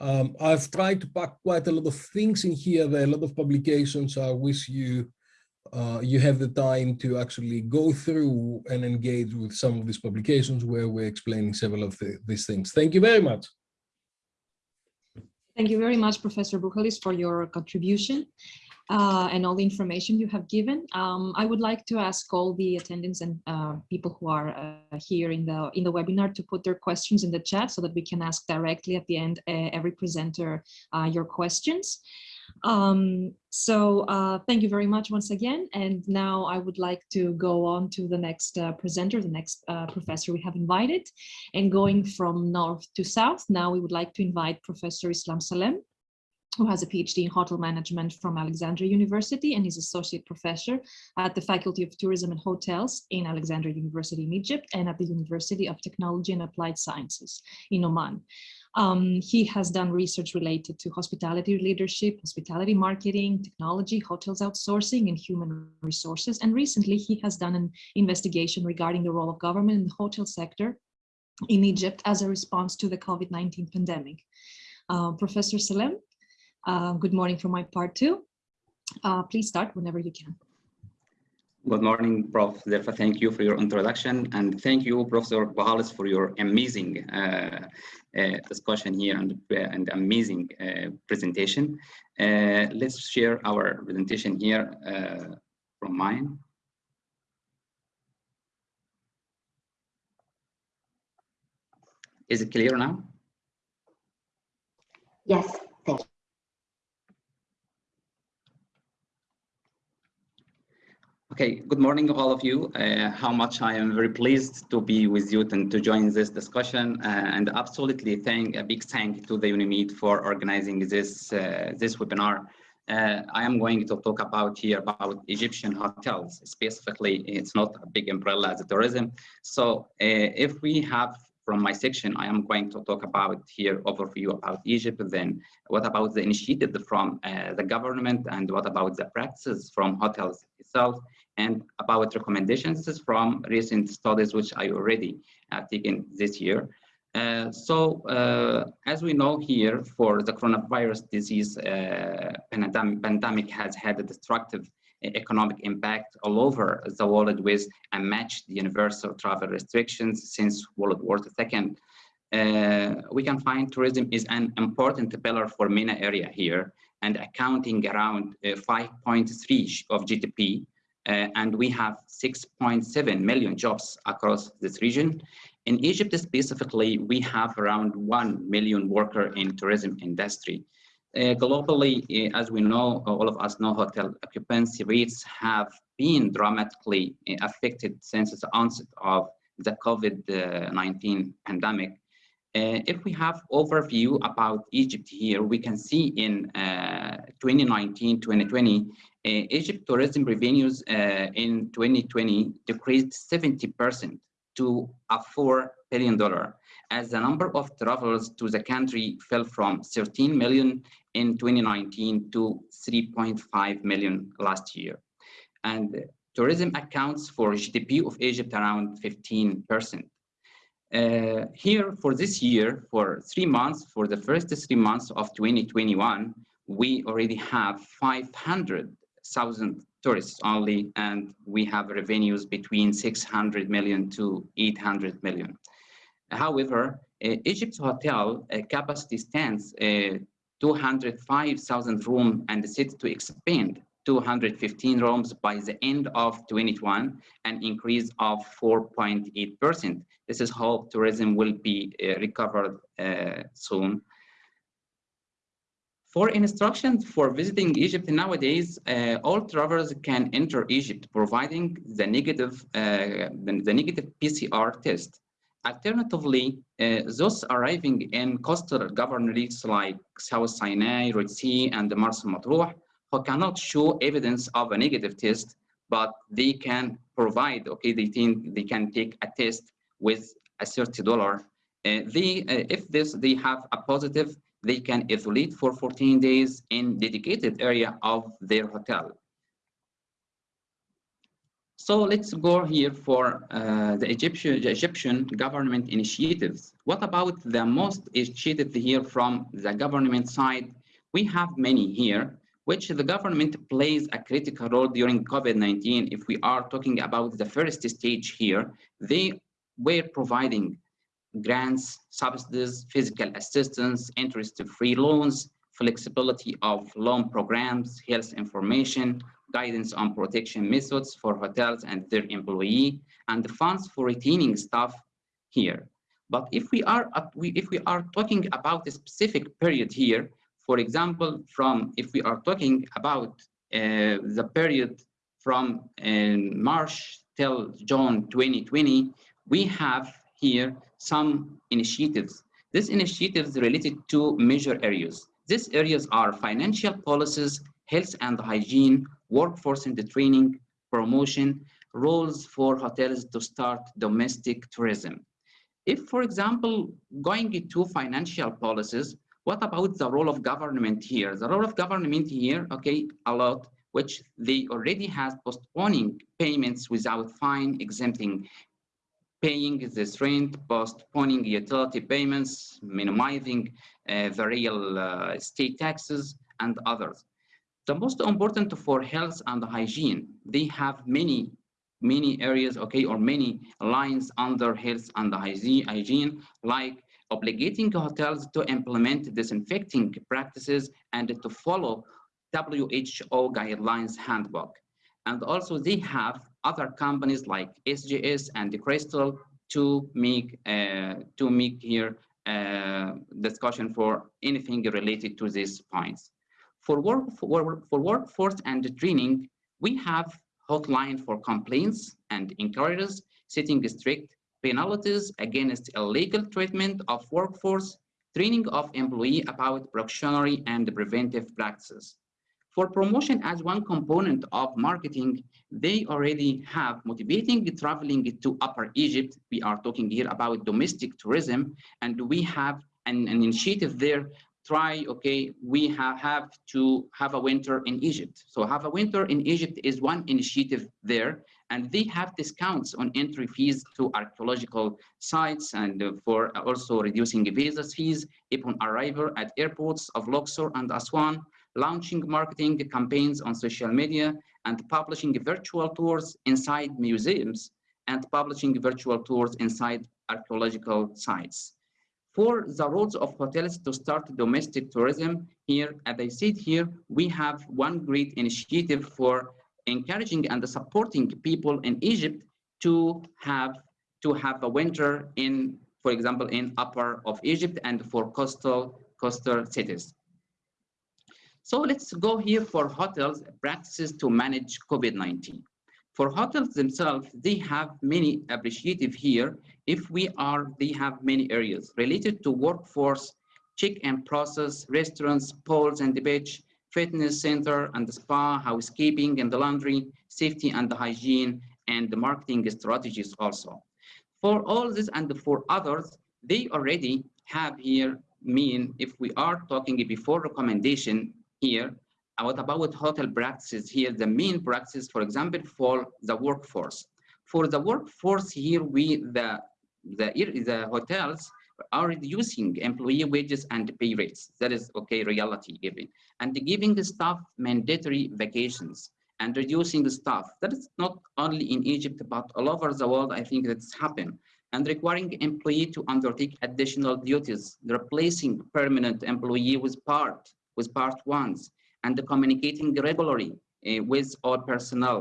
Um, I've tried to pack quite a lot of things in here. There are a lot of publications. I wish you uh, you have the time to actually go through and engage with some of these publications where we're explaining several of the, these things. Thank you very much. Thank you very much, Professor Buhalis, for your contribution uh, and all the information you have given. Um, I would like to ask all the attendants and uh, people who are uh, here in the in the webinar to put their questions in the chat so that we can ask directly at the end uh, every presenter your questions. Um, so uh, thank you very much once again. And now I would like to go on to the next uh, presenter, the next uh, professor we have invited. And going from north to south, now we would like to invite Professor Islam Salem, who has a PhD in hotel management from Alexandria University and is associate professor at the Faculty of Tourism and Hotels in Alexandria University in Egypt and at the University of Technology and Applied Sciences in Oman. Um, he has done research related to hospitality leadership, hospitality marketing, technology, hotels outsourcing, and human resources. And recently he has done an investigation regarding the role of government in the hotel sector in Egypt as a response to the COVID-19 pandemic. Uh, Professor Salem, uh, good morning from my part too. Uh, please start whenever you can. Good morning, Prof. Zerfa. Thank you for your introduction. And thank you, Professor Buhalis, for your amazing uh, uh, discussion here and, uh, and amazing uh, presentation. Uh, let's share our presentation here uh, from mine. Is it clear now? Yes, thank you. Okay, good morning, all of you. Uh, how much I am very pleased to be with you and to join this discussion, uh, and absolutely thank a big thank to the UNIMED for organizing this uh, this webinar. Uh, I am going to talk about here about Egyptian hotels. Specifically, it's not a big umbrella as a tourism. So uh, if we have from my section, I am going to talk about here overview about Egypt, then what about the initiative from uh, the government and what about the practices from hotels itself and about recommendations from recent studies which I already have taken this year. Uh, so uh, as we know here for the coronavirus disease uh, pandemic, pandemic has had a destructive economic impact all over the world with unmatched universal travel restrictions since World War II. Uh, we can find tourism is an important pillar for MENA area here and accounting around uh, 5.3 of GDP uh, and we have 6.7 million jobs across this region. In Egypt specifically, we have around 1 million worker in tourism industry. Uh, globally, uh, as we know, all of us know hotel occupancy rates have been dramatically uh, affected since the onset of the COVID-19 pandemic. Uh, if we have overview about Egypt here, we can see in 2019-2020, uh, Egypt tourism revenues uh, in 2020 decreased 70% to a $4 billion, as the number of travelers to the country fell from 13 million in 2019 to 3.5 million last year. And tourism accounts for GDP of Egypt around 15%. Uh, here for this year, for three months, for the first three months of 2021, we already have 500,000 tourists only, and we have revenues between 600 million to 800 million. However, uh, Egypt's hotel uh, capacity stands uh, 205,000 room and set to expand 215 rooms by the end of 2021, an increase of 4.8%. This is how tourism will be uh, recovered uh, soon. For instructions for visiting Egypt nowadays, uh, all travelers can enter Egypt providing the negative, uh, the, the, negative PCR test. Alternatively, uh, those arriving in coastal governorates like South Sinai, Red Sea, and the Marsa Matruh, who cannot show evidence of a negative test, but they can provide, okay, they think they can take a test with a $30. Uh, they, uh, if this, they have a positive, they can isolate for 14 days in dedicated area of their hotel. So let's go here for uh, the, Egyptian, the Egyptian government initiatives. What about the most initiatives here from the government side? We have many here, which the government plays a critical role during COVID-19. If we are talking about the first stage here, they were providing grants, subsidies, physical assistance, interest-free loans, flexibility of loan programs, health information, guidance on protection methods for hotels and their employee, and the funds for retaining staff here. But if we are if we are talking about a specific period here, for example, from if we are talking about uh, the period from uh, March till June 2020, we have here some initiatives. These initiatives related to major areas. These areas are financial policies, health and hygiene, workforce and training, promotion, rules for hotels to start domestic tourism. If, for example, going to financial policies, what about the role of government here? The role of government here, okay, a lot, which they already has postponing payments without fine, exempting paying this rent, postponing utility payments, minimizing uh, the real uh, state taxes, and others. The most important for health and hygiene, they have many, many areas, okay, or many lines under health and hygiene, like obligating hotels to implement disinfecting practices and to follow WHO guidelines handbook. And also they have other companies like SGS and Crystal to make uh, to make here uh, discussion for anything related to these points. For work for, for workforce and training, we have hotline for complaints and inquiries, setting strict penalties against illegal treatment of workforce, training of employee about precautionary and preventive practices. For promotion as one component of marketing, they already have motivating traveling to Upper Egypt. We are talking here about domestic tourism, and we have an, an initiative there. Try, okay, we have, have to have a winter in Egypt. So have a winter in Egypt is one initiative there, and they have discounts on entry fees to archaeological sites and uh, for also reducing visa fees upon arrival at airports of Luxor and Aswan launching marketing campaigns on social media, and publishing virtual tours inside museums, and publishing virtual tours inside archaeological sites. For the roles of hotels to start domestic tourism, here, as I said here, we have one great initiative for encouraging and supporting people in Egypt to have to have a winter in, for example, in upper of Egypt and for coastal coastal cities. So let's go here for hotels practices to manage COVID-19. For hotels themselves, they have many appreciative here. If we are, they have many areas related to workforce, check-in process, restaurants, pools and the beach, fitness center and the spa, housekeeping and the laundry, safety and the hygiene, and the marketing strategies also. For all this and for others, they already have here mean if we are talking before recommendation here, what about hotel practices here, the main practice, for example, for the workforce. For the workforce here, we the the, the hotels are reducing employee wages and pay rates. That is okay, reality even. And giving the staff mandatory vacations and reducing the staff. That is not only in Egypt, but all over the world, I think that's happened. And requiring employee to undertake additional duties, replacing permanent employee with part with part ones and communicating regularly uh, with all personnel.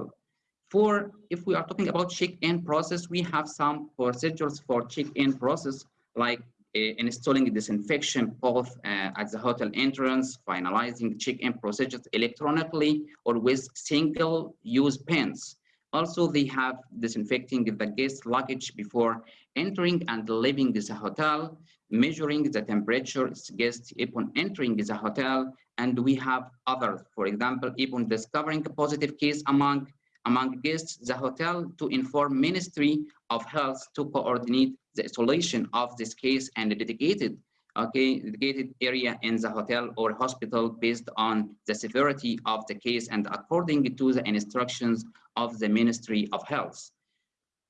For if we are talking about check-in process, we have some procedures for check-in process like uh, installing disinfection both uh, at the hotel entrance, finalizing check-in procedures electronically or with single-use pens. Also, they have disinfecting the guest luggage before entering and leaving the hotel, measuring the temperature guests upon entering the hotel, and we have others. For example, upon discovering a positive case among among guests, the hotel to inform Ministry of Health to coordinate the isolation of this case and dedicated okay, dedicated area in the hotel or hospital based on the severity of the case and according to the instructions of the Ministry of Health.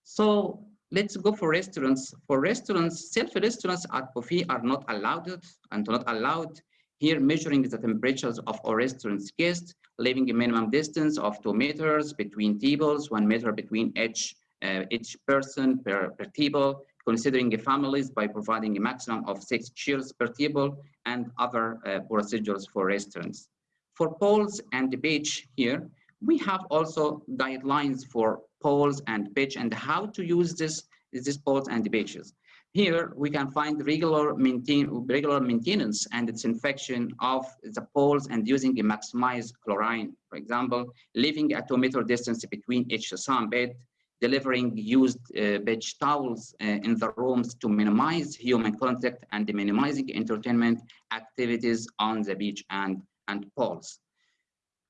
So let's go for restaurants. For restaurants, self-restaurants at buffet are not allowed and not allowed here measuring the temperatures of our restaurant's guests, leaving a minimum distance of two meters between tables, one meter between each, uh, each person per, per table, considering families by providing a maximum of six chairs per table and other uh, procedures for restaurants. For poles and the beach here, we have also guidelines for poles and beach and how to use this, these poles and beaches. Here we can find regular, maintain, regular maintenance and disinfection of the poles and using a maximized chlorine, for example, leaving a two meter distance between each sunbed, delivering used uh, beach towels uh, in the rooms to minimize human contact and minimizing entertainment activities on the beach and, and pools.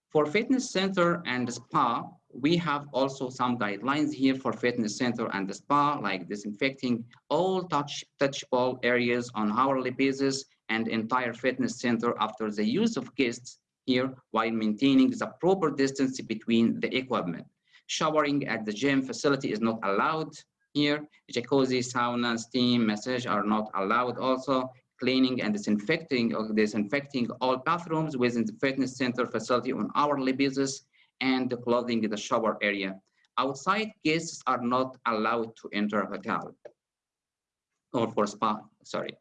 For fitness center and spa, we have also some guidelines here for fitness center and spa, like disinfecting all touch touchable areas on hourly basis and entire fitness center after the use of guests here while maintaining the proper distance between the equipment. Showering at the gym facility is not allowed here. Jacuzzi, sauna, steam, massage are not allowed also cleaning and disinfecting or disinfecting all bathrooms within the fitness center facility on hourly basis and the clothing in the shower area. Outside guests are not allowed to enter hotel or for spa, sorry.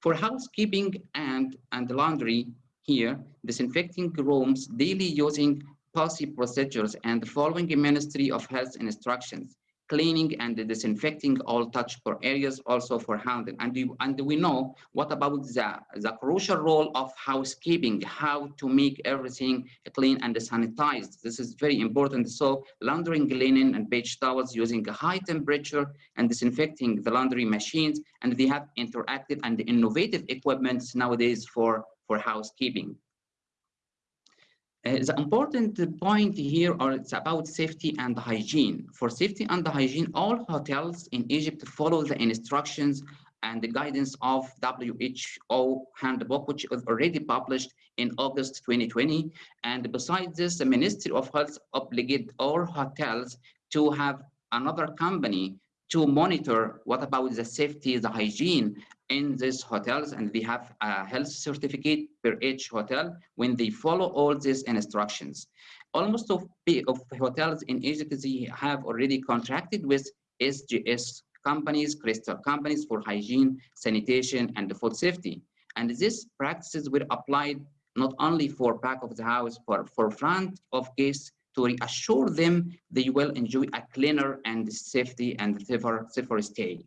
For housekeeping and, and laundry here, disinfecting rooms daily using policy procedures and following Ministry of Health instructions cleaning and disinfecting all touchable areas also for handling. And we, and we know what about the, the crucial role of housekeeping, how to make everything clean and sanitized. This is very important. So laundering linen and beach towels using a high temperature and disinfecting the laundry machines. And they have interactive and innovative equipment nowadays for, for housekeeping. Uh, the important point here are it's about safety and hygiene. For safety and hygiene, all hotels in Egypt follow the instructions and the guidance of WHO handbook, which was already published in August 2020. And besides this, the Ministry of Health obligated all hotels to have another company to monitor what about the safety, the hygiene in these hotels, and they have a health certificate per each hotel when they follow all these instructions. Almost of, of hotels in Egypt, they have already contracted with SGS companies, crystal companies for hygiene, sanitation, and food safety. And these practices were applied not only for back of the house, but for front of guests to reassure them they will enjoy a cleaner and safety and safer, safer stay.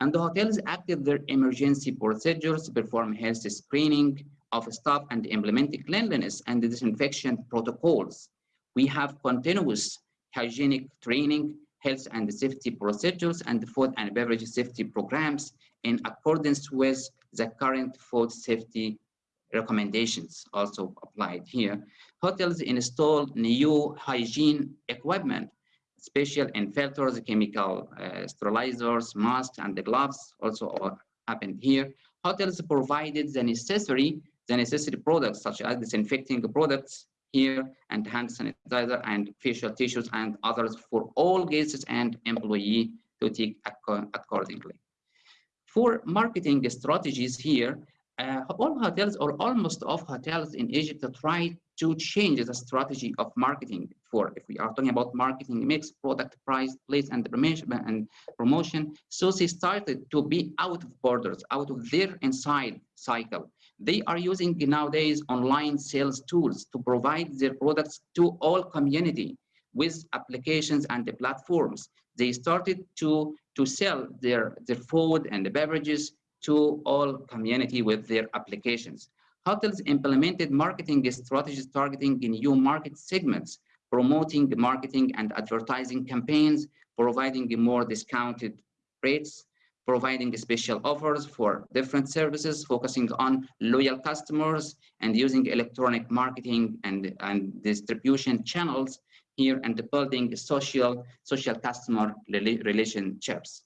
And the hotels active their emergency procedures, perform health screening of staff and implement cleanliness and disinfection protocols. We have continuous hygienic training, health and safety procedures, and food and beverage safety programs in accordance with the current food safety recommendations also applied here. Hotels install new hygiene equipment, special filters, chemical uh, sterilizers, masks, and the gloves also happened here. Hotels provided the necessary, the necessary products such as disinfecting products here and hand sanitizer and facial tissues and others for all guests and employee to take accordingly. For marketing strategies here, uh, all hotels or almost all hotels in Egypt try to change the strategy of marketing for if we are talking about marketing mix, product, price, place, and promotion and promotion. So they started to be out of borders, out of their inside cycle. They are using nowadays online sales tools to provide their products to all community with applications and the platforms. They started to, to sell their, their food and the beverages to all community with their applications. Hotels implemented marketing strategies targeting new market segments, promoting marketing and advertising campaigns, providing more discounted rates, providing special offers for different services, focusing on loyal customers and using electronic marketing and, and distribution channels here and building social, social customer relationships.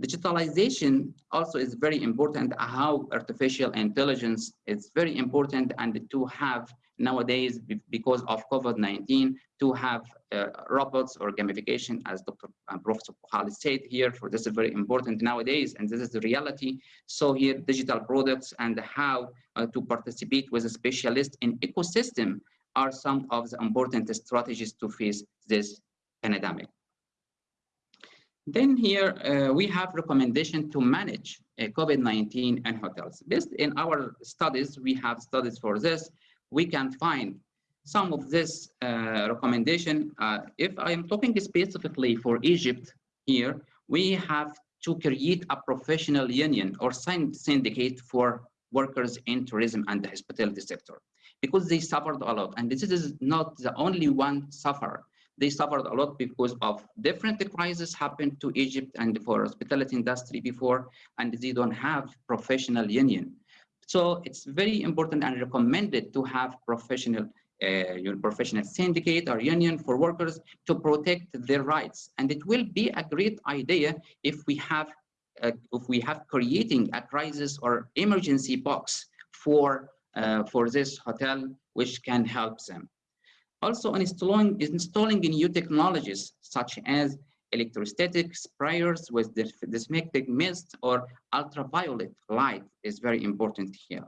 Digitalization also is very important, how artificial intelligence is very important and to have nowadays, because of COVID-19, to have uh, robots or gamification, as Dr. Uh, Professor Buhali said here, for this is very important nowadays, and this is the reality. So here, digital products and how uh, to participate with a specialist in ecosystem are some of the important strategies to face this pandemic. Then here uh, we have recommendation to manage uh, COVID-19 in hotels. Based in our studies, we have studies for this. We can find some of this uh, recommendation. Uh, if I am talking specifically for Egypt here, we have to create a professional union or syndicate for workers in tourism and the hospitality sector because they suffered a lot. And this is not the only one suffer. They suffered a lot because of different crises happened to Egypt and for hospitality industry before, and they don't have professional union. So it's very important and recommended to have professional uh, professional syndicate or union for workers to protect their rights. And it will be a great idea if we have uh, if we have creating a crisis or emergency box for uh, for this hotel, which can help them. Also installing, installing new technologies such as electrostatic sprayers with disinfecting mist or ultraviolet light is very important here.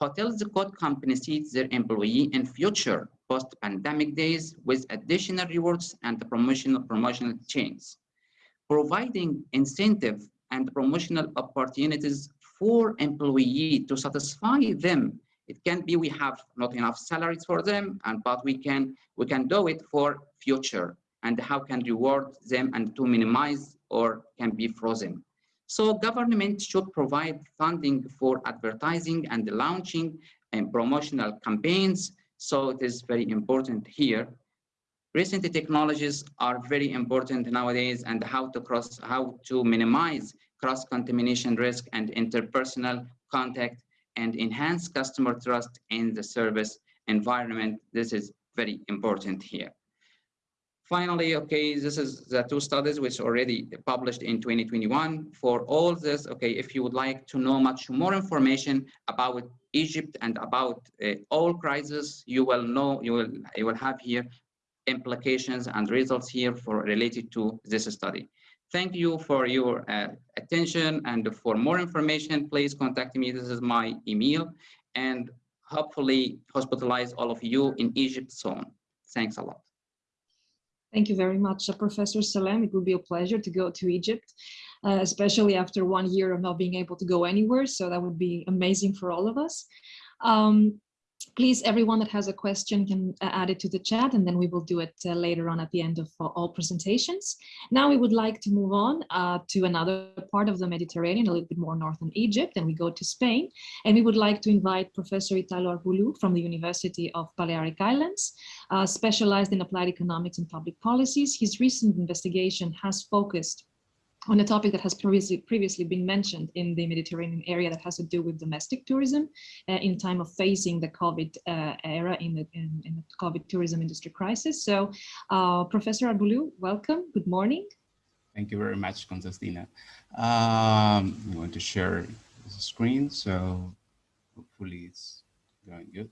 Hotels could compensate their employee in future post-pandemic days with additional rewards and promotional promotional chains. Providing incentive and promotional opportunities for employee to satisfy them it can be we have not enough salaries for them, and but we can we can do it for future and how can reward them and to minimize or can be frozen. So government should provide funding for advertising and launching and promotional campaigns. So it is very important here. Recent technologies are very important nowadays and how to cross, how to minimize cross-contamination risk and interpersonal contact and enhance customer trust in the service environment. This is very important here. Finally, okay, this is the two studies which already published in 2021. For all this, okay, if you would like to know much more information about Egypt and about uh, all crises, you will know, you will, you will have here implications and results here for related to this study. Thank you for your uh, attention and for more information, please contact me. This is my email and hopefully hospitalize all of you in Egypt soon. Thanks a lot. Thank you very much, uh, Professor Salem. It would be a pleasure to go to Egypt, uh, especially after one year of not being able to go anywhere. So that would be amazing for all of us. Um, please, everyone that has a question can uh, add it to the chat and then we will do it uh, later on at the end of uh, all presentations. Now we would like to move on uh, to another part of the Mediterranean, a little bit more northern Egypt, and we go to Spain. And we would like to invite Professor Italo Arbulú from the University of Balearic Islands, uh, specialized in applied economics and public policies. His recent investigation has focused on a topic that has previously previously been mentioned in the Mediterranean area that has to do with domestic tourism uh, in time of facing the COVID uh, era in the, in, in, the COVID tourism industry crisis. So uh, Professor Arbulú, welcome, good morning. Thank you very much, Constantina. Um, I'm going to share the screen, so hopefully it's going good.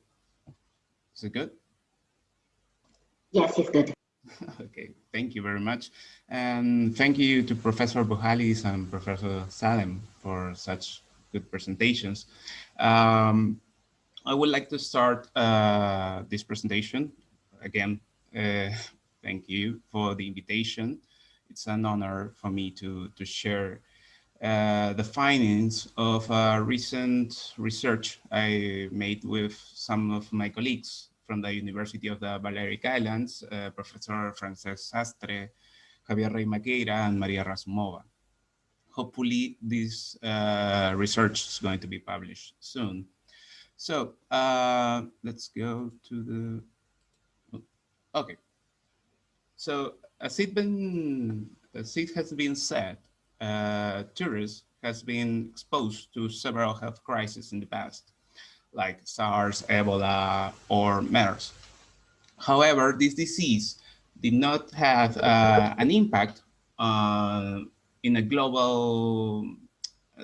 Is it good? Yes, it's good. okay, thank you very much. And thank you to Professor Buhalis and Professor Salem for such good presentations. Um, I would like to start uh, this presentation. Again, uh, thank you for the invitation. It's an honor for me to, to share uh, the findings of a recent research I made with some of my colleagues from the University of the Balearic Islands, uh, Professor Francesc Sastre, Javier Rey Maquieira, and Maria Razumova. Hopefully this uh, research is going to be published soon. So uh, let's go to the, okay. So as it, been, as it has been said, uh, tourists has been exposed to several health crises in the past, like SARS, Ebola, or MERS. However, this disease did not have uh, an impact uh, in a global,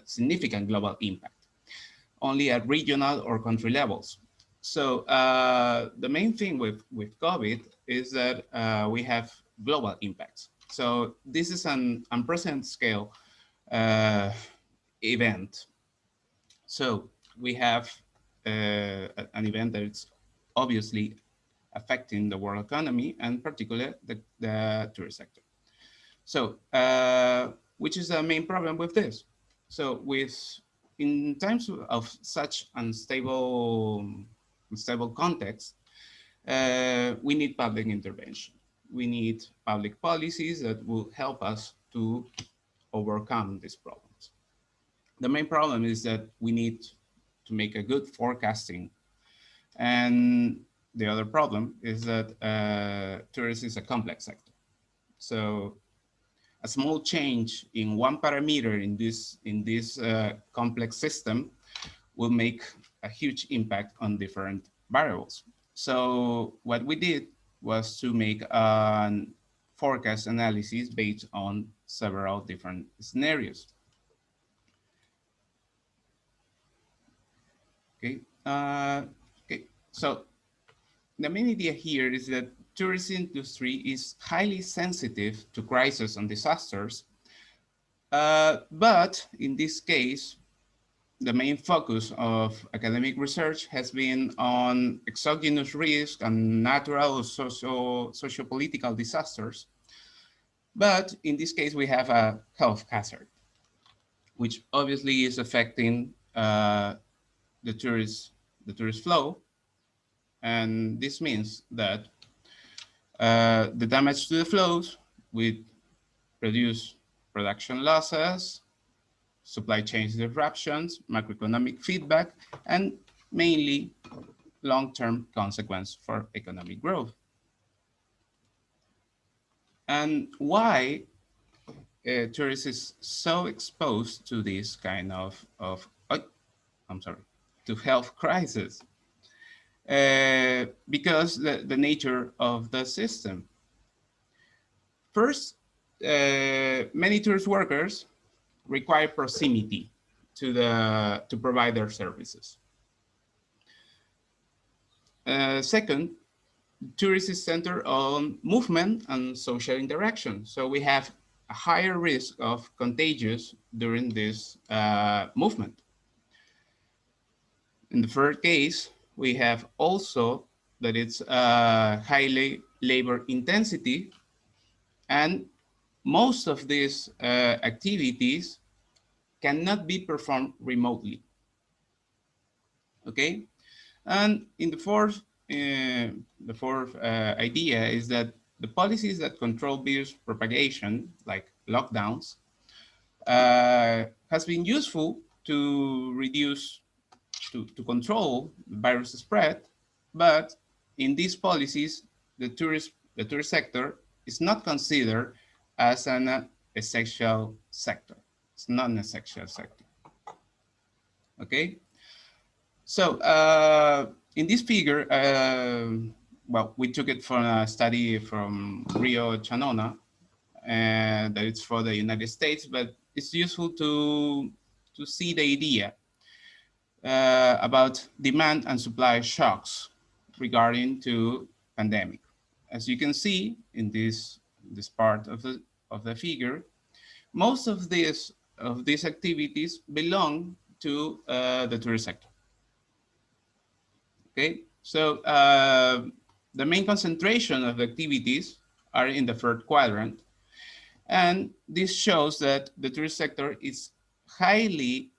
significant global impact, only at regional or country levels. So uh, the main thing with, with COVID is that uh, we have global impacts. So this is an unprecedented scale uh, event. So we have an event that is obviously affecting the world economy and particularly the, the tourist sector. So uh, which is the main problem with this? So with in times of such unstable, unstable context, uh, we need public intervention we need public policies that will help us to overcome these problems. The main problem is that we need to make a good forecasting. And the other problem is that uh, tourism is a complex sector. So a small change in one parameter in this, in this uh, complex system will make a huge impact on different variables. So what we did was to make a forecast analysis based on several different scenarios. Okay, uh, okay. So the main idea here is that tourism industry is highly sensitive to crises and disasters. Uh, but in this case, the main focus of academic research has been on exogenous risk and natural social, socio-political disasters. But in this case, we have a health hazard, which obviously is affecting uh, the tourist, the tourist flow. And this means that uh, the damage to the flows will produce production losses, supply chain disruptions, macroeconomic feedback, and mainly long-term consequence for economic growth. And why uh, tourism is so exposed to this kind of, of oh, I'm sorry, to health crisis? Uh, because the, the nature of the system. First, uh, many tourist workers require proximity to the to provide their services. Uh, second, tourism is centered on movement and social interaction. So we have a higher risk of contagious during this uh, movement. In the third case, we have also that it's uh, highly labor intensity and most of these uh, activities cannot be performed remotely. Okay, and in the fourth, uh, the fourth uh, idea is that the policies that control virus propagation, like lockdowns, uh, has been useful to reduce, to, to control virus spread, but in these policies, the tourist, the tourist sector is not considered as an uh, essential sector. It's not an essential sector. Okay. So uh, in this figure, uh, well, we took it from a study from Rio Chanona, and that it's for the United States, but it's useful to to see the idea uh, about demand and supply shocks regarding to pandemic. As you can see in this this part of the, of the figure, most of this of these activities belong to uh, the tourist sector. Okay, so uh, the main concentration of activities are in the third quadrant. And this shows that the tourist sector is highly,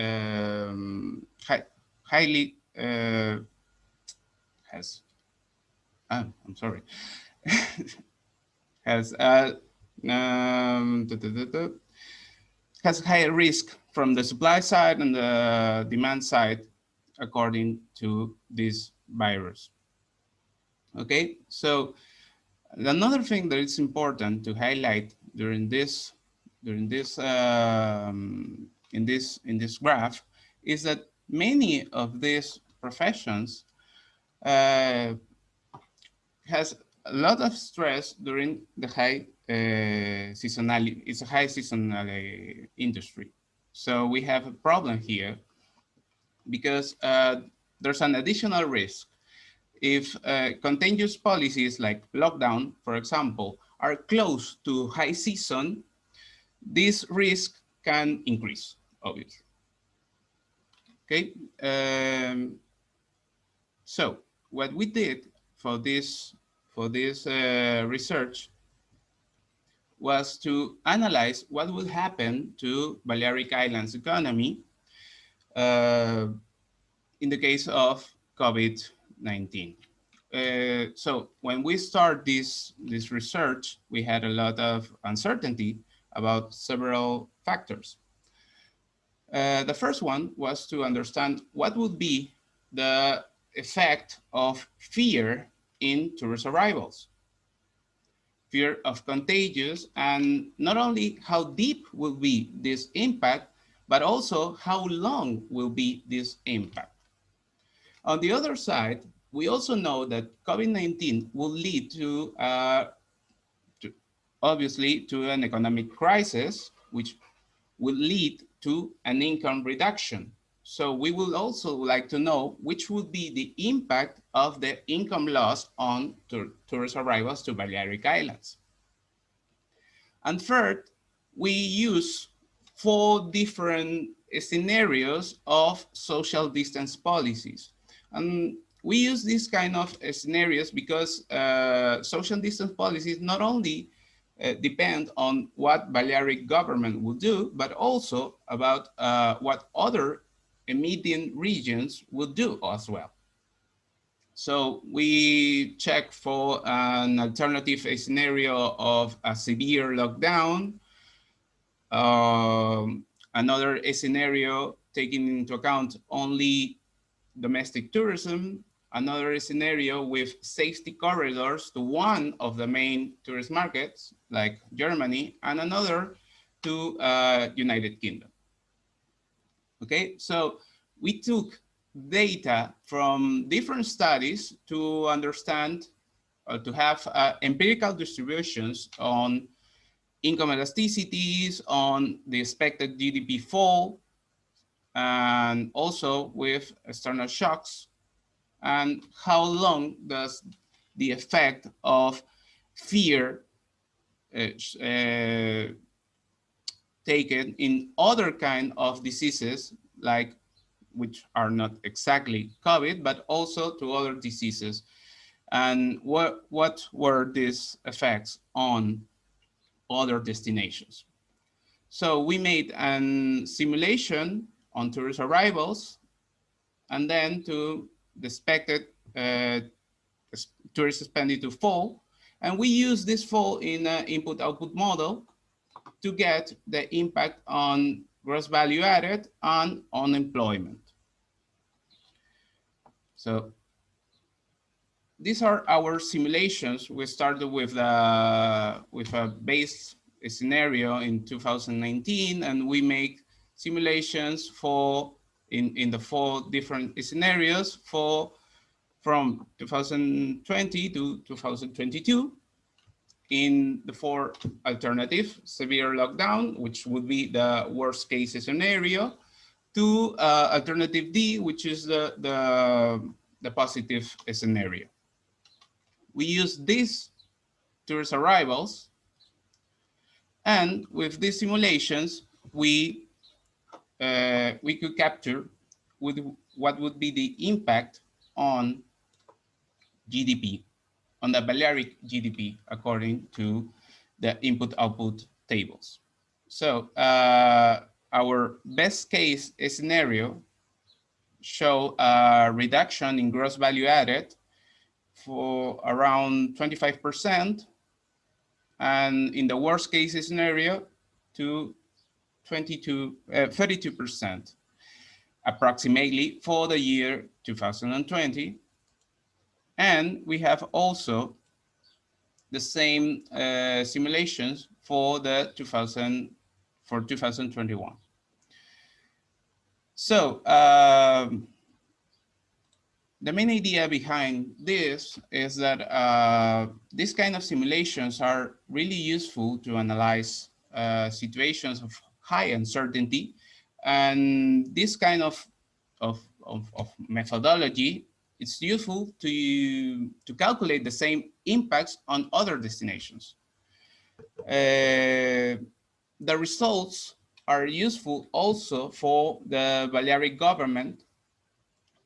um, hi highly, uh, has, ah, I'm sorry, has, uh, um, da, da, da, has higher risk from the supply side and the demand side, according to this virus. Okay, so another thing that is important to highlight during this during this um, in this in this graph is that many of these professions uh, has a lot of stress during the high uh, seasonality. It's a high seasonal uh, industry, so we have a problem here because uh, there's an additional risk if uh, contagious policies like lockdown, for example, are close to high season, this risk can increase, obviously. Okay, um, so what we did for this for this uh, research was to analyze what would happen to Balearic Islands economy uh, in the case of COVID-19. Uh, so when we start this, this research, we had a lot of uncertainty about several factors. Uh, the first one was to understand what would be the effect of fear in tourist arrivals. Fear of contagious and not only how deep will be this impact, but also how long will be this impact. On the other side, we also know that COVID-19 will lead to, uh, to, obviously, to an economic crisis, which will lead to an income reduction. So we would also like to know which would be the impact of the income loss on tourist arrivals to Balearic Islands. And third, we use four different scenarios of social distance policies. And we use these kind of scenarios because uh, social distance policies not only uh, depend on what Balearic government will do, but also about uh, what other emitting regions will do as well. So we check for an alternative scenario of a severe lockdown, um, another scenario taking into account only domestic tourism, another scenario with safety corridors to one of the main tourist markets like Germany and another to uh, United Kingdom. Okay, so we took data from different studies to understand or to have uh, empirical distributions on income elasticities, on the expected GDP fall, and also with external shocks and how long does the effect of fear uh, uh, taken in other kind of diseases like which are not exactly COVID, but also to other diseases. And what, what were these effects on other destinations? So we made a simulation on tourist arrivals and then to expected uh, tourist spending to fall. And we use this fall in an input-output model to get the impact on gross value added and unemployment. So these are our simulations. We started with a, uh, with a base scenario in 2019, and we make simulations for in, in the four different scenarios for from 2020 to 2022 in the four alternative severe lockdown, which would be the worst case scenario, to uh, alternative D, which is the, the, the positive scenario. We use these tourist arrivals, and with these simulations, we uh, we could capture with what would be the impact on GDP, on the Balearic GDP, according to the input-output tables. So uh, our best case scenario show a reduction in gross value added for around 25%, and in the worst case scenario to 22, uh, 32% approximately for the year 2020. And we have also the same uh, simulations for the 2000 for 2021. So um, the main idea behind this is that uh, these kind of simulations are really useful to analyze uh, situations of high uncertainty. And this kind of, of, of, of methodology, it's useful to, to calculate the same impacts on other destinations. Uh, the results are useful also for the Balearic government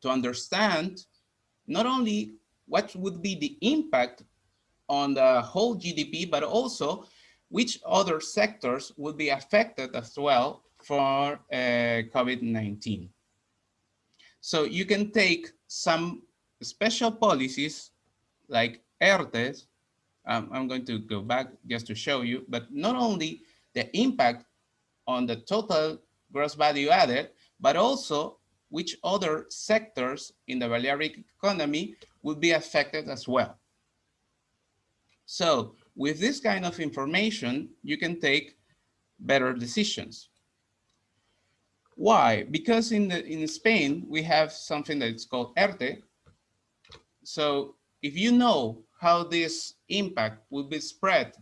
to understand not only what would be the impact on the whole GDP, but also which other sectors would be affected as well for uh, COVID-19. So you can take some special policies like ERTES, um, I'm going to go back just to show you, but not only the impact on the total gross value added, but also which other sectors in the Balearic economy would be affected as well. So with this kind of information, you can take better decisions. Why? Because in, the, in Spain, we have something that's called ERTE. So if you know how this impact will be spread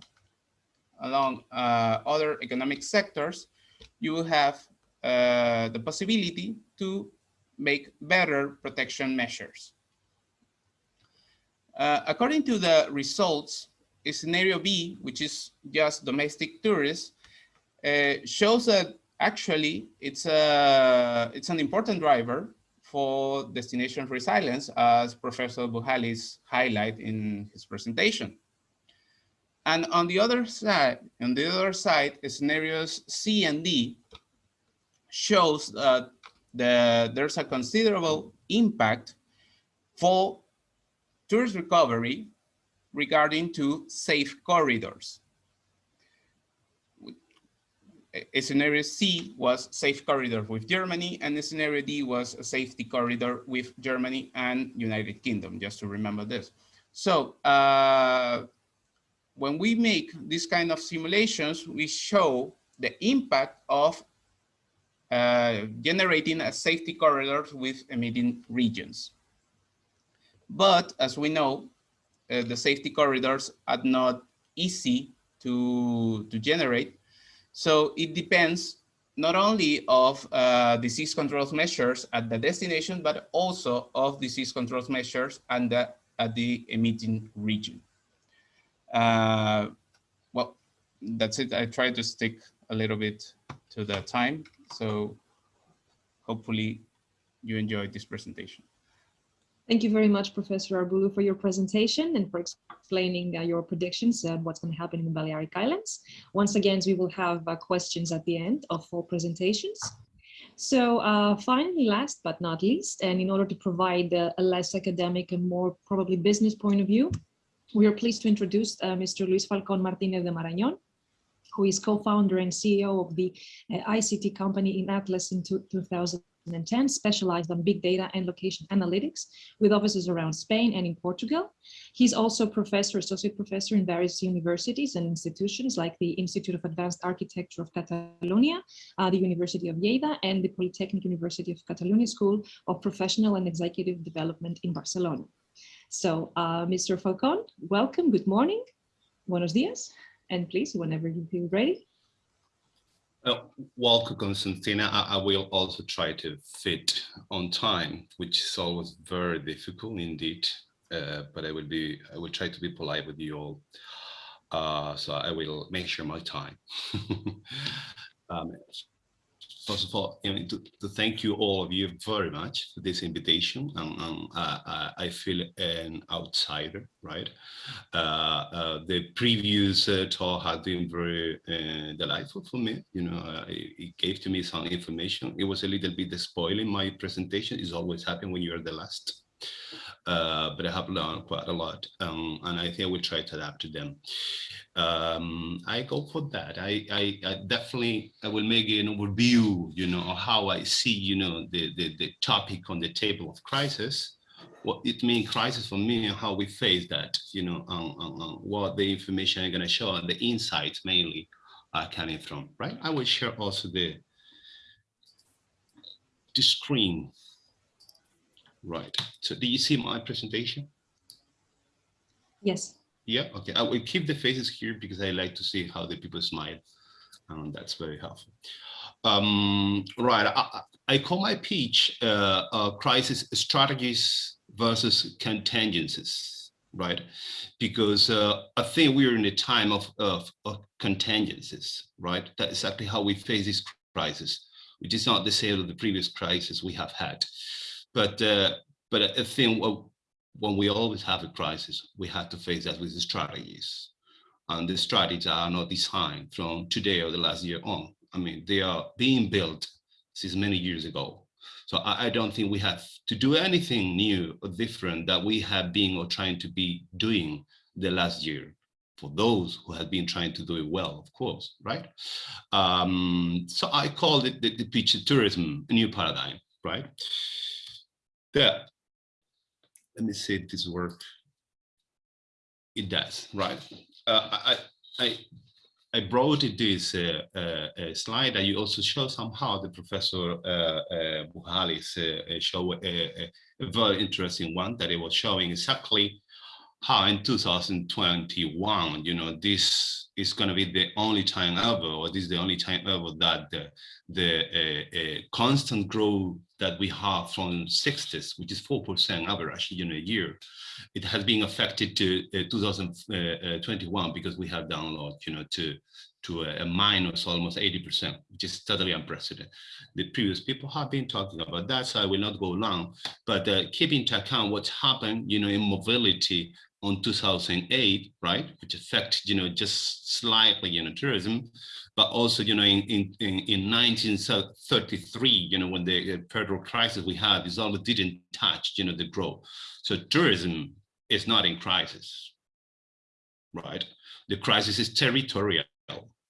along uh, other economic sectors, you will have uh, the possibility to make better protection measures. Uh, according to the results, scenario B, which is just domestic tourists, uh, shows that actually it's a it's an important driver for destination resilience, as Professor Buhalis highlight in his presentation. And on the other side, on the other side, scenarios C and D shows that the, there's a considerable impact for tourist recovery regarding to safe corridors. A scenario C was safe corridor with Germany and scenario D was a safety corridor with Germany and United Kingdom, just to remember this. So uh, when we make this kind of simulations, we show the impact of uh, generating a safety corridor with emitting regions. But as we know, uh, the safety corridors are not easy to, to generate. So it depends not only of uh, disease control measures at the destination, but also of disease control measures and the, at the emitting region. Uh, well, that's it. I try to stick a little bit to the time. So hopefully you enjoyed this presentation. Thank you very much, Professor Arbulú, for your presentation and for explaining uh, your predictions and what's going to happen in the Balearic Islands. Once again, we will have uh, questions at the end of all presentations. So uh, finally, last but not least, and in order to provide uh, a less academic and more probably business point of view, we are pleased to introduce uh, Mr. Luis Falcon Martinez de Marañón, who is co-founder and CEO of the uh, ICT company InAtlas in 2000. 2010, specialized on big data and location analytics with offices around Spain and in Portugal. He's also professor, associate professor in various universities and institutions like the Institute of Advanced Architecture of Catalonia, uh, the University of Lleida, and the Polytechnic University of Catalonia School of Professional and Executive Development in Barcelona. So, uh, Mr. Falcon, welcome, good morning, buenos dias, and please, whenever you feel ready. Well, welcome, Constantina. I, I, will also try to fit on time, which is always very difficult indeed. Uh, but I will be, I will try to be polite with you all. Uh, so I will make sure my time. um, first of all, you know, to, to, thank you all of you very much for this invitation. Um, um, uh, I feel an outsider, right? Uh, uh, the previous uh, talk has been very uh, delightful for me. You know, uh, it, it, gave to me some information. It was a little bit the spoiling my presentation. It's always happen when you're the last. But I have learned quite a lot, um, and I think will try to adapt to them um, I go for that. I, I, I, definitely I will make an overview, you know, of how I see, you know, the, the, the topic on the table of crisis, what it means crisis for me and how we face that, you know, um, um, what the information I'm going to show and the insights mainly are coming from, right? I will share also the, the screen. Right. So do you see my presentation? Yes. Yeah, okay. I will keep the faces here because I like to see how the people smile. And that's very helpful. Um, right, I, I, call my pitch uh, uh, crisis strategies versus contingencies, right? Because uh, I think we're in a time of, of, of contingencies, right? That's exactly how we face this crisis, which is not the same as the previous crisis we have had. But, uh, but I think when we always have a crisis, we have to face that with the strategies. And the strategies are not designed from today or the last year on. I mean, they are being built since many years ago. So I, I don't think we have to do anything new or different that we have been or trying to be doing the last year for those who have been trying to do it well, of course, right? Um, so I call it the, the pitch tourism, a new paradigm, right? There, let me see if this works. It does, right? Uh, I, I, I brought this uh, uh, slide that you also show somehow the professor uh, uh Buhalis uh, uh, show a, a, very interesting one that it was showing exactly how in 2021, you know, this is going to be the only time ever, or this is the only time ever that the, the constant growth that we have from 60s, which is 4% average in a year, it has been affected to uh, 2021 because we have download, you know, to to a, a minus almost 80%, which is totally unprecedented. The previous people have been talking about that, so I will not go long, but uh, keep into account what's happened, you know, in mobility on 2008, right, which affect, you know, just slightly, you know, tourism, but also, you know, in, in, in 1933, you know, when the uh, federal crisis we had, this all didn't touch, you know, the growth. So tourism is not in crisis, right? The crisis is territorial,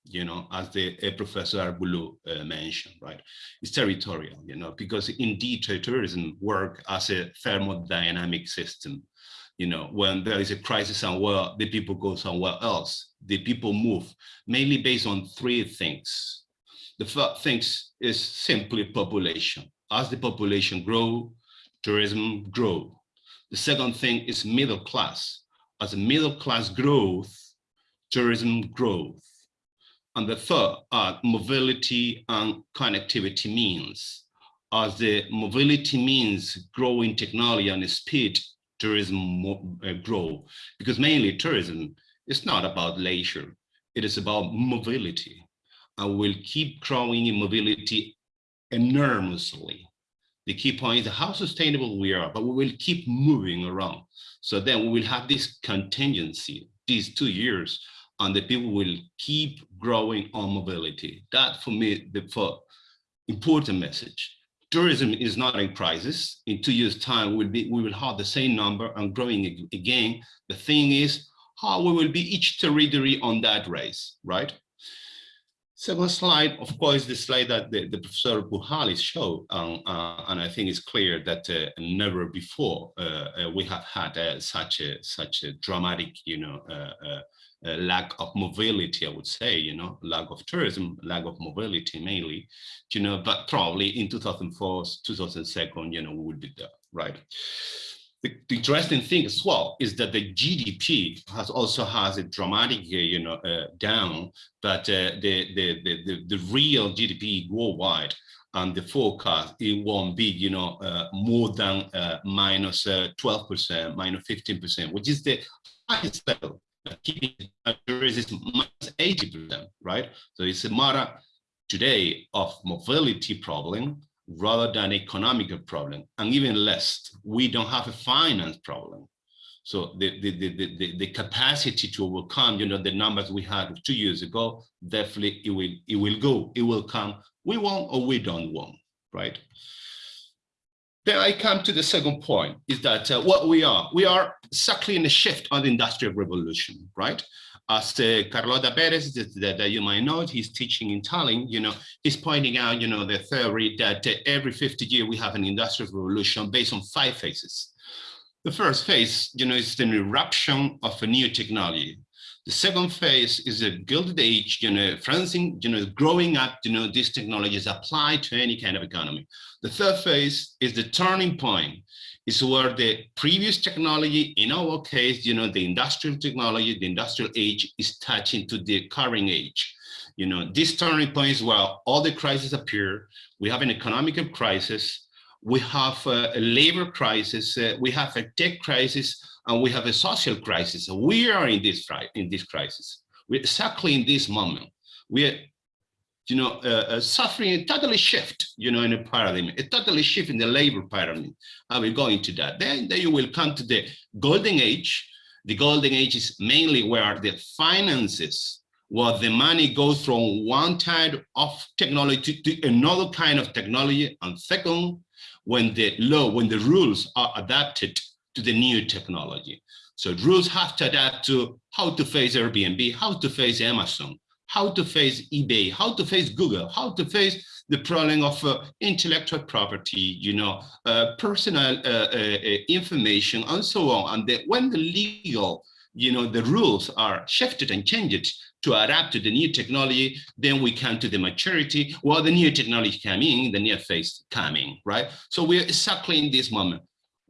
you know, as the uh, Professor Arbulú uh, mentioned, right? It's territorial, you know, because indeed tourism work as a thermodynamic system. You know, when there is a crisis somewhere, the people go somewhere else the people move, mainly based on three things. The first thing is simply population. As the population grow, tourism grow. The second thing is middle class. As middle class growth, tourism growth. And the third are mobility and connectivity means. As the mobility means growing technology and speed, tourism uh, grow. Because mainly tourism is not about leisure. It is about mobility. And we'll keep growing in mobility enormously. The key point is how sustainable we are, but we will keep moving around. So then we will have this contingency, these two years, and the people will keep growing on mobility. That for me, the for important message. Tourism is not in crisis. In two years time, we'll be, we will have the same number and growing again. The thing is, how we will be each territory on that race, right? Second slide, of course, the slide that the, the Professor Buhalis showed, um, uh, and I think it's clear that uh, never before uh, uh we have had uh, such a such a dramatic, you know, uh, lack of mobility. I would say, you know, lack of tourism, lack of mobility mainly, you know, but probably in 2004, 2002, you know, we would be there, right? the, the, interesting thing as well is that the GDP has also has a dramatic, uh, you know, uh, down, but uh, the, the, the, the, real GDP worldwide and the forecast, it won't be, you know, uh, more than uh, minus 12%, uh, minus 15%, which is the highest level. Keeping is minus 80%, right? So it's a matter today of mobility problem rather than economical problem, and even less, we don't have a finance problem. So the, the, the, the, the capacity to overcome, you know, the numbers we had two years ago, definitely it will, it will go, it will come. We want or we don't want, right? Then I come to the second point is that uh, what we are, we are exactly in a shift on the industrial revolution, right? As uh, Carlota Perez, that, that, you might know, he's teaching in Tallinn, you know, he's pointing out, you know, the theory that uh, every 50 years we have an industrial revolution based on five phases. The first phase, you know, is the eruption of a new technology. The second phase is a gilded age, you know, Francine, you know, growing up, you know, these technologies applied to any kind of economy. The third phase is the turning point. Is where the previous technology, in our case, you know, the industrial technology, the industrial age is touching to the current age. You know, this turning point is where all the crises appear. We have an economic crisis, we have a, a labor crisis, uh, we have a tech crisis, and we have a social crisis. We are in this in this crisis. We're exactly in this moment. We are, you know, uh, uh, suffering a totally shift, you know, in a paradigm, a totally shift in the labor paradigm. I will go into that. Then, then you will come to the golden age. The golden age is mainly where the finances, where the money goes from one type of technology to another kind of technology. And second, when the law, when the rules are adapted to the new technology. So rules have to adapt to how to face Airbnb, how to face Amazon, how to face eBay, how to face Google, how to face the problem of uh, intellectual property, you know, uh, personal uh, uh, uh information, and so on. And the, when the legal, you know, the rules are shifted and changed to adapt to the new technology, then we come to the maturity, while the new technology coming, the new phase coming, right? So we're exactly in this moment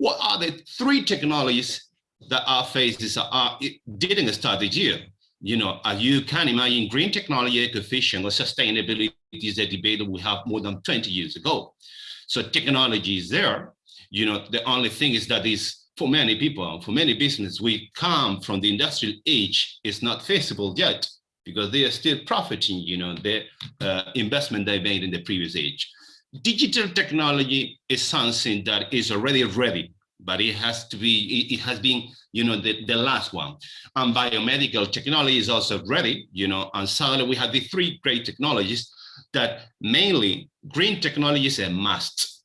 what are the three technologies that our phases are didn't start this year? You know, you can imagine, green technology, eco-efficient, or sustainability is a debate that we have more than 20 years ago. So technology is there. You know, the only thing is that is for many people, for many businesses, we come from the industrial age, it's not feasible yet because they are still profiting, you know, the uh, investment they made in the previous age digital technology is something that is already ready, but it has to be, it, has been, you know, the, the last one. And biomedical technology is also ready, you know, and suddenly we have the three great technologies that mainly green technology is a must.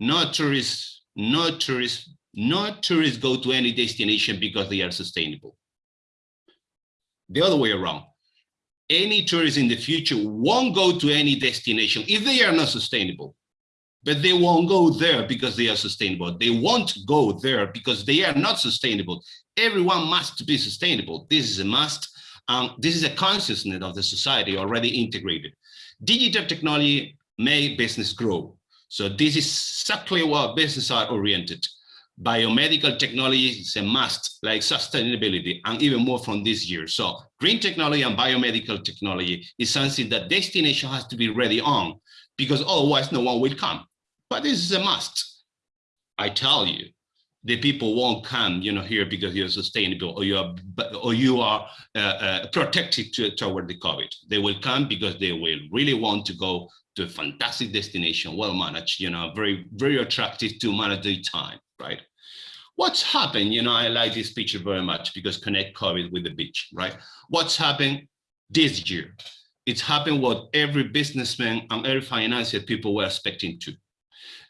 No tourists, no tourists, no tourists go to any destination because they are sustainable. The other way around, any tourist in the future won't go to any destination if they are not sustainable. But they won't go there because they are sustainable. They won't go there because they are not sustainable. Everyone must be sustainable. This is a must. Um, this is a consciousness of the society already integrated. Digital technology make business grow. So this is exactly what business are oriented biomedical technology is a must, like sustainability, and even more from this year. So green technology and biomedical technology is something that destination has to be ready on, because otherwise no one will come. But this is a must. I tell you, the people won't come, you know, here because you're sustainable or you are or you are uh, uh, protected to, toward the COVID. They will come because they will really want to go to a fantastic destination, well managed, you know, very very attractive to manage the time, right? What's happened? You know, I like this picture very much because connect COVID with the beach, right? What's happened this year? It's happened what every businessman and every financial people were expecting to.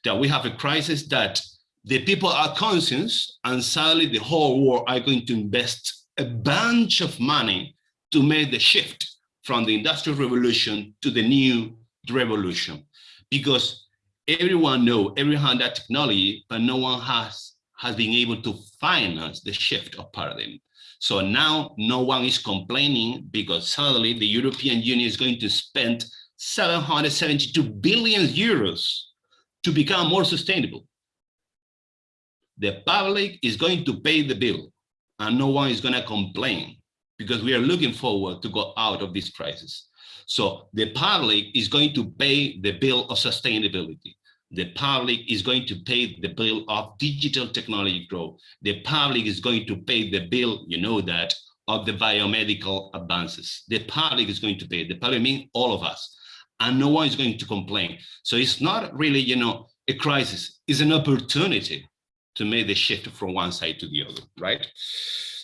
That we have a crisis that the people are conscious and suddenly the whole world are going to invest a bunch of money to make the shift from the industrial revolution to the new revolution. Because everyone know, everyone that technology, but no one has has been able to finance the shift of paradigm. So now no one is complaining because suddenly the European Union is going to spend 772 billion euros to become more sustainable. The public is going to pay the bill and no one is going to complain because we are looking forward to go out of this crisis. So the public is going to pay the bill of sustainability the public is going to pay the bill of digital technology growth. The public is going to pay the bill, you know that, of the biomedical advances. The public is going to pay, the public means all of us. and no one is going to complain. So it's not really, you know, a crisis, it's an opportunity to make the shift from one side to the other, right?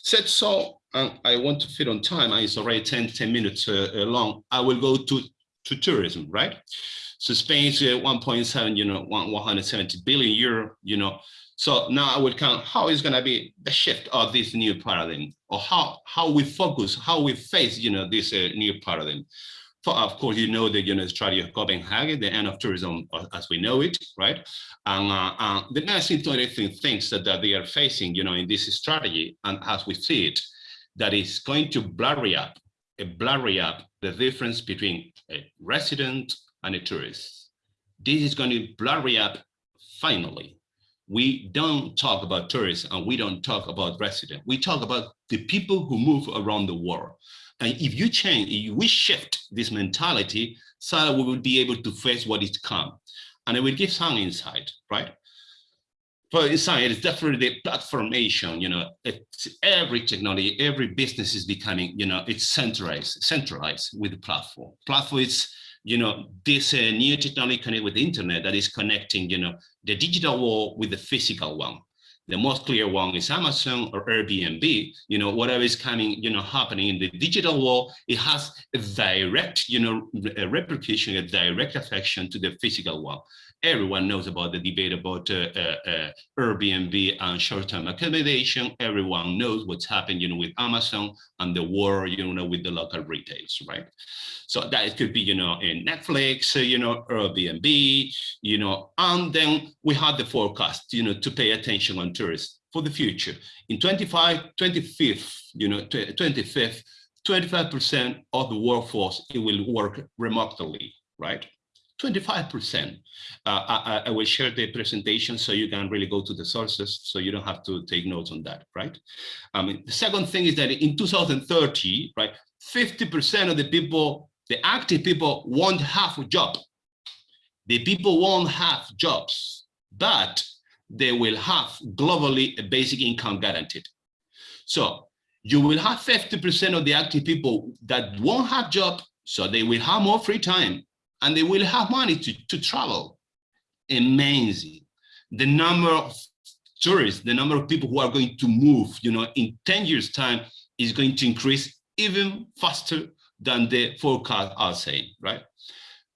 Said so, I want to fit on time, it's already 10, 10 minutes uh, uh, long. I will go to, to tourism, right? So Spain's uh, 1.7, you know, 170 billion euro, you know. So now I would count how is going to be the shift of this new paradigm or how, how we focus, how we face, you know, this uh, new paradigm. For, of course, you know the you know, strategy of Copenhagen, the end of tourism uh, as we know it, right? And uh, uh, the next interesting things that, that they are facing, you know, in this strategy, and as we see it, that is going to blurry up, blurry up the difference between a resident and a tourist. This is going to blurry up finally. We don't talk about tourists and we don't talk about residents. We talk about the people who move around the world. And if you change, if we shift this mentality, so we will be able to face what is come. And it will give some insight, right? For insight, it's definitely the platformation, you know, it's every technology, every business is becoming, you know, it's centralized, centralized with the platform. Platform is, you know, this uh, new technology connected with the internet that is connecting, you know, the digital world with the physical one the most clear one is Amazon or Airbnb, you know, whatever is coming, you know, happening in the digital world, it has a direct, you know, a repercussion, a direct affection to the physical world. Everyone knows about the debate about uh, uh, uh, Airbnb and short-term accommodation. Everyone knows what's happened, you know, with Amazon and the war, you know, with the local retails, right? So that could be, you know, in Netflix, uh, you know, Airbnb, you know, and then we have the forecast, you know, to pay attention on tourists for the future. In 25, 25th, you know, 25th, 25% of the workforce, it will work remotely, right? 25%. Uh, I, I, will share the presentation so you can really go to the sources so you don't have to take notes on that, right? I mean, the second thing is that in 2030, right, 50% of the people, the active people won't have a job. The people won't have jobs, but they will have globally a basic income guaranteed. So you will have 50% of the active people that won't have job, so they will have more free time and they will have money to, to travel. Amazing. The number of tourists, the number of people who are going to move, you know, in 10 years time is going to increase even faster than the forecast are saying, right?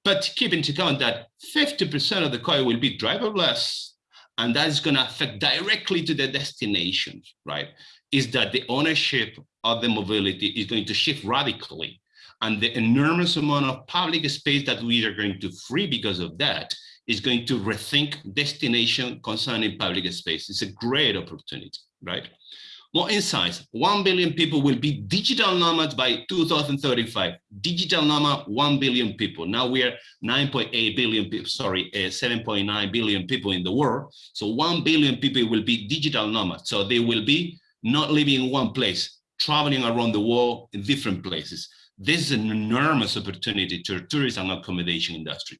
But keep into account that 50% of the car will be driverless, and that's going to affect directly to the destination, right? Is that the ownership of the mobility is going to shift radically and the enormous amount of public space that we are going to free because of that is going to rethink destination concerning public space. It's a great opportunity, right? More insights, 1 billion people will be digital nomads by 2035. Digital nomad, 1 billion people. Now we are 9.8 billion people, sorry, uh, 7.9 billion people in the world. So 1 billion people will be digital nomads. So they will be not living in one place, traveling around the world in different places. This is an enormous opportunity to tourism and accommodation industry.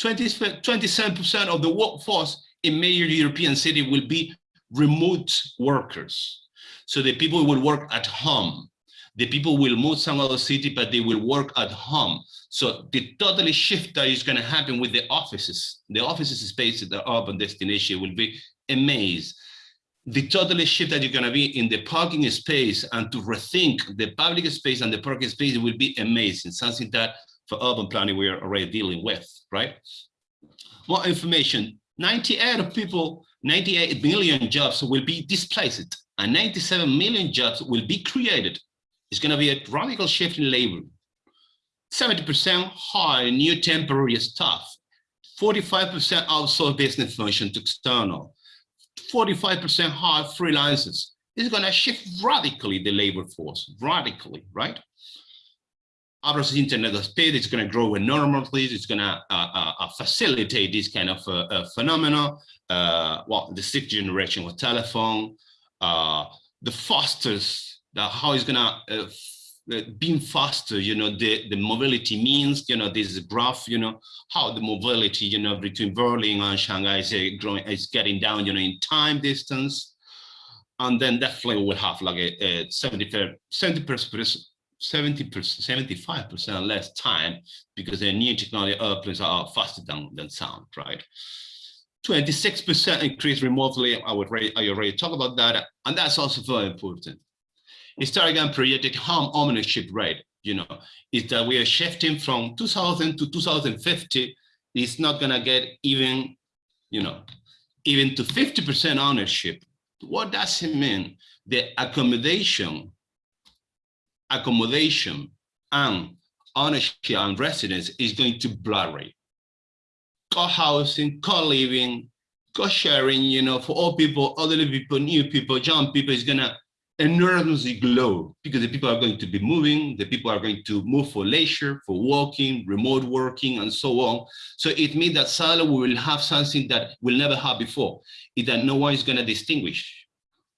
27% of the workforce in major European cities will be remote workers. So the people will work at home. The people will move some other city, but they will work at home. So the totally shift that is going to happen with the offices, the offices space at the urban destination will be amazing the totally shift that you're going to be in the parking space and to rethink the public space and the parking space will be amazing, something that for urban planning we are already dealing with, right? More information, 98 of people, 98 million jobs will be displaced and 97 million jobs will be created. It's going to be a radical shift in labor. 70% hire new temporary staff, 45% outsource business function to external, 45% hire freelancers. is going to shift radically the labor force, radically, right? Others Internet of Things is going to grow enormously. It's going to uh, uh, uh, facilitate this kind of uh, uh phenomena. Uh, well, the sixth generation of telephone, uh the fastest, the, how it's going to being faster, you know, the, the mobility means, you know, this graph, you know, how the mobility, you know, between Berlin and Shanghai is uh, growing, is getting down, you know, in time distance. And then definitely we'll have like a, a 70, 70%, 70%, 75% less time because the new technology airplanes are faster than, than sound, right? 26% increase remotely. I would already, I already talked about that. And that's also very important. Historical projected home ownership rate, you know, is that we are shifting from 2000 to 2050. It's not gonna get even, you know, even to 50% ownership. What does it mean? The accommodation, accommodation and ownership and residence is going to blurry co-housing, co-living, co-sharing, you know, for all people, elderly people, new people, young people is gonna enormously grow because the people are going to be moving, the people are going to move for leisure, for walking, remote working, and so on. So it means that suddenly we will have something that we'll never have before, is that no one is gonna distinguish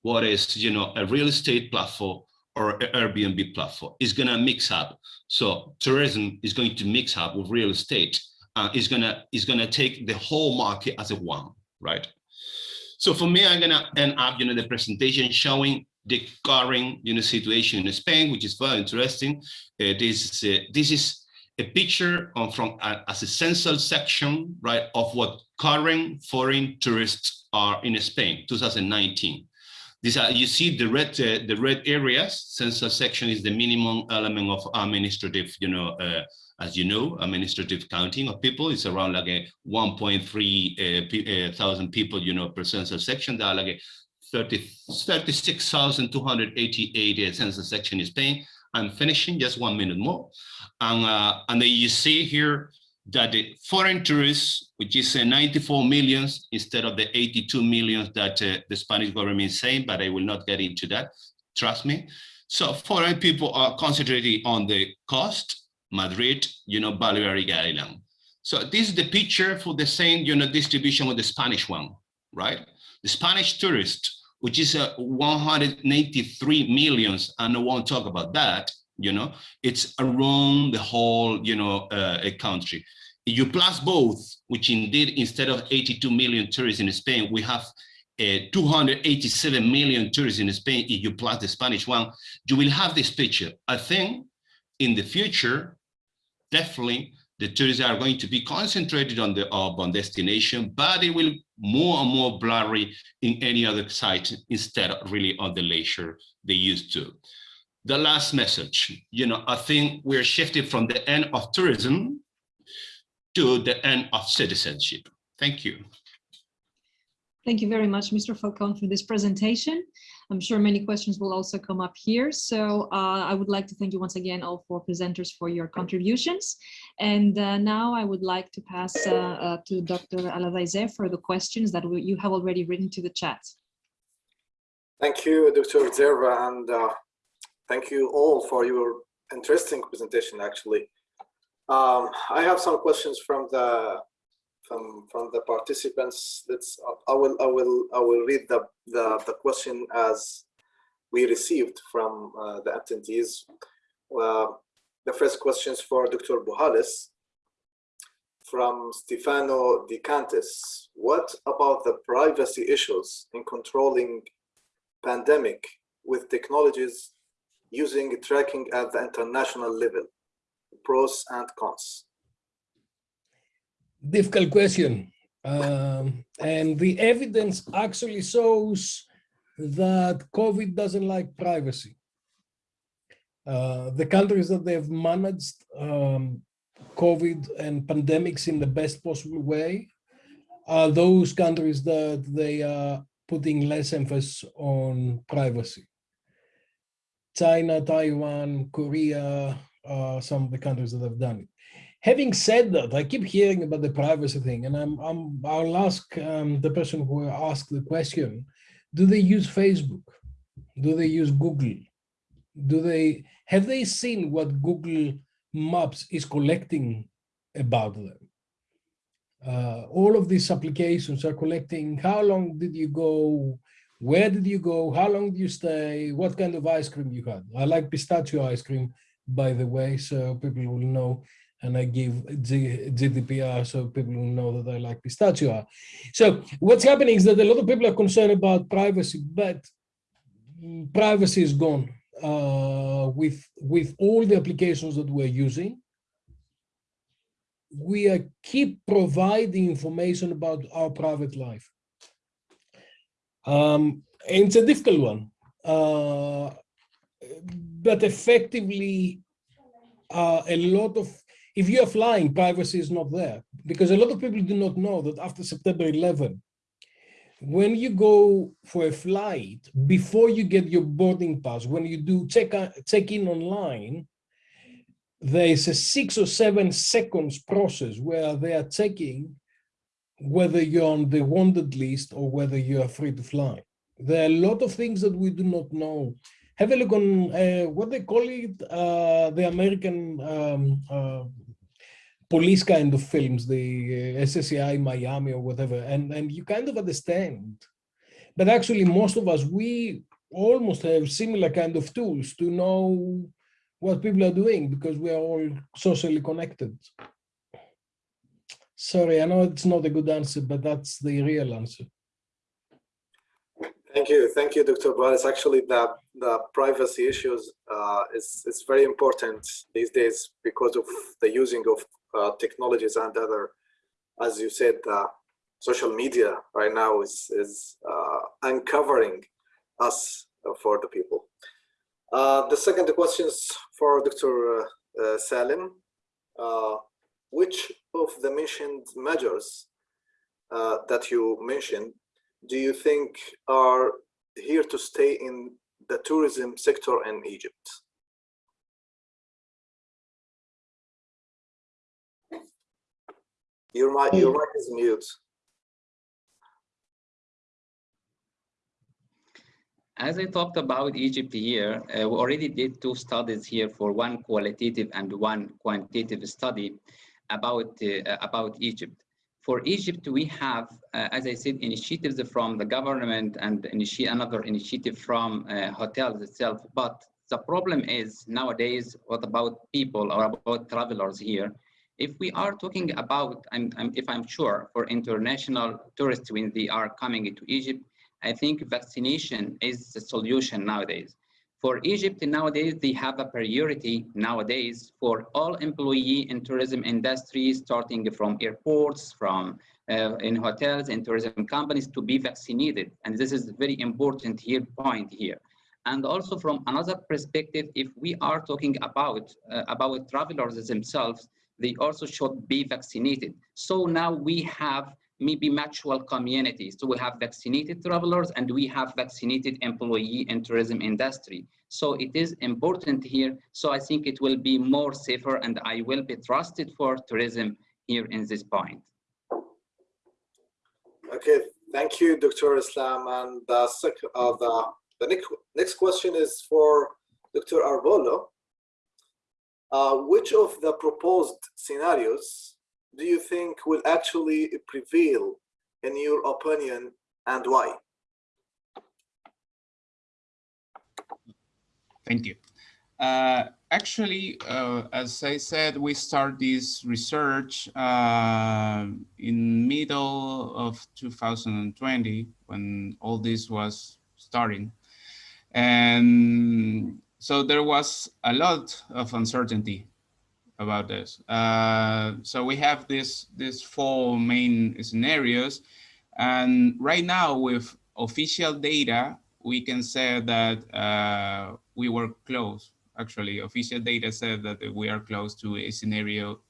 what is, you know, a real estate platform or an Airbnb platform. It's gonna mix up. So tourism is going to mix up with real estate uh, is gonna is gonna take the whole market as a one, right? So for me, I'm gonna end up, you know, the presentation showing the current, you know, situation in Spain, which is very interesting. Uh, this is uh, this is a picture of, from uh, as a central section, right, of what current foreign tourists are in Spain, 2019. These are you see the red uh, the red areas. Central section is the minimum element of administrative, you know, uh, as you know, administrative counting of people is around like a 1.3 uh, uh, thousand people, you know, per census section. There are like a 30, 36,288 census section in Spain. I'm finishing just one minute more. And, uh, and then you see here that the foreign tourists, which is uh, 94 millions instead of the 82 millions that uh, the Spanish government is saying, but I will not get into that, trust me. So foreign people are concentrating on the cost Madrid, you know, Balearic Island. So this is the picture for the same, you know, distribution with the Spanish one, right? The Spanish tourist, which is uh, 183 millions, and I won't talk about that, you know, it's around the whole, you know, uh, country. You plus both, which indeed, instead of 82 million tourists in Spain, we have uh, 287 million tourists in Spain, if you plus the Spanish one, you will have this picture. I think in the future, definitely the tourists are going to be concentrated on the urban destination, but it will more and more blurry in any other site instead of really on the leisure they used to. The last message, you know, I think we're shifting from the end of tourism to the end of citizenship. Thank you. Thank you very much, Mr. Falcon, for this presentation. I'm sure many questions will also come up here. So uh, I would like to thank you once again, all four presenters for your contributions. And uh, now I would like to pass uh, uh to Dr. Alavaize for the questions that you have already written to the chat. Thank you, Dr. Zerva, and uh, thank you all for your interesting presentation, actually. Um, I have some questions from the from from the participants. Let's I will I will I will read the the, the question as we received from uh, the attendees. Uh, the first questions for Dr. Buhalis from Stefano De Cantis. What about the privacy issues in controlling pandemic with technologies using tracking at the international level? Pros and cons difficult question. Um, and the evidence actually shows that COVID doesn't like privacy. Uh, the countries that they've managed um, COVID and pandemics in the best possible way are those countries that they are putting less emphasis on privacy. China, Taiwan, Korea, uh, some of the countries that have done it having said that, I keep hearing about the privacy thing, and I'm, I'm I'll ask um, the person who asked the question: Do they use Facebook? Do they use Google? Do they have they seen what Google Maps is collecting about them? Uh, all of these applications are collecting how long did you go, where did you go, how long did you stay, what kind of ice cream you had. I like pistachio ice cream, by the way, so people will know and I give G GDPR so people will know that I like pistachio. So what's happening is that a lot of people are concerned about privacy, but privacy is gone. uh, with, with all the applications that we're using, we are keep providing information about our private life. Um, it's a difficult one, uh, but effectively, uh, a lot of, if you are flying, privacy is not there because a lot of people do not know that after September 11, when you go for a flight, before you get your boarding pass, when you do check, check in online, there is a six or seven seconds process where they are checking whether you're on the wanted list or whether you are free to fly. There are a lot of things that we do not know. Have a look on uh, what they call it, uh, the American um, uh, police kind of films, the uh, CSI Miami or whatever, and, and you kind of understand. But actually, most of us, we almost have similar kind of tools to know what people are doing because we are all socially connected. Sorry, I know it's not a good answer, but that's the real answer. Thank you, thank you, Dr. Boris. Actually, the the privacy issues uh, is is very important these days because of the using of technologies and other, as you said, uh, social media right now is is uh, uncovering us for the people. Uh, the second question is for Dr. Uh, Salim. which of the mentioned measures that you mentioned do you think are here to stay in the tourism sector in Egypt? Your mic, your mic is mute. As I talked about Egypt here, uh, we already did two studies here for one qualitative and one quantitative study about, uh, about Egypt. For Egypt, we have, uh, as I said, initiatives from the government and initi another initiative from uh, hotels itself. But the problem is nowadays, what about people or about travelers here? If we are talking about, and if I'm sure for international tourists when they are coming into Egypt, I think vaccination is the solution nowadays. For Egypt nowadays, they have a priority nowadays for all employee in tourism industry, starting from airports, from uh, in hotels and tourism companies to be vaccinated. And this is very important here point here. And also from another perspective, if we are talking about, uh, about travelers themselves, they also should be vaccinated. So now we have maybe mutual communities. So we have vaccinated travelers and we have vaccinated employee in tourism industry. So it is important here. So I think it will be more safer and I will be trusted for tourism here in this point. Okay, thank you, Dr. Islam. And the, uh, the, next, next question is for Dr. Arbulú. Uh, which of the proposed scenarios do you think will actually prevail in your opinion and why? Thank you. Uh, actually, uh, as I said, we start this research uh, in middle of 2020 when all this was starting. And so there was a lot of uncertainty about this. Uh, so we have this, this four main scenarios. And right now with official data, we can say that uh, we were close. Actually, official data said that we are close to a scenario,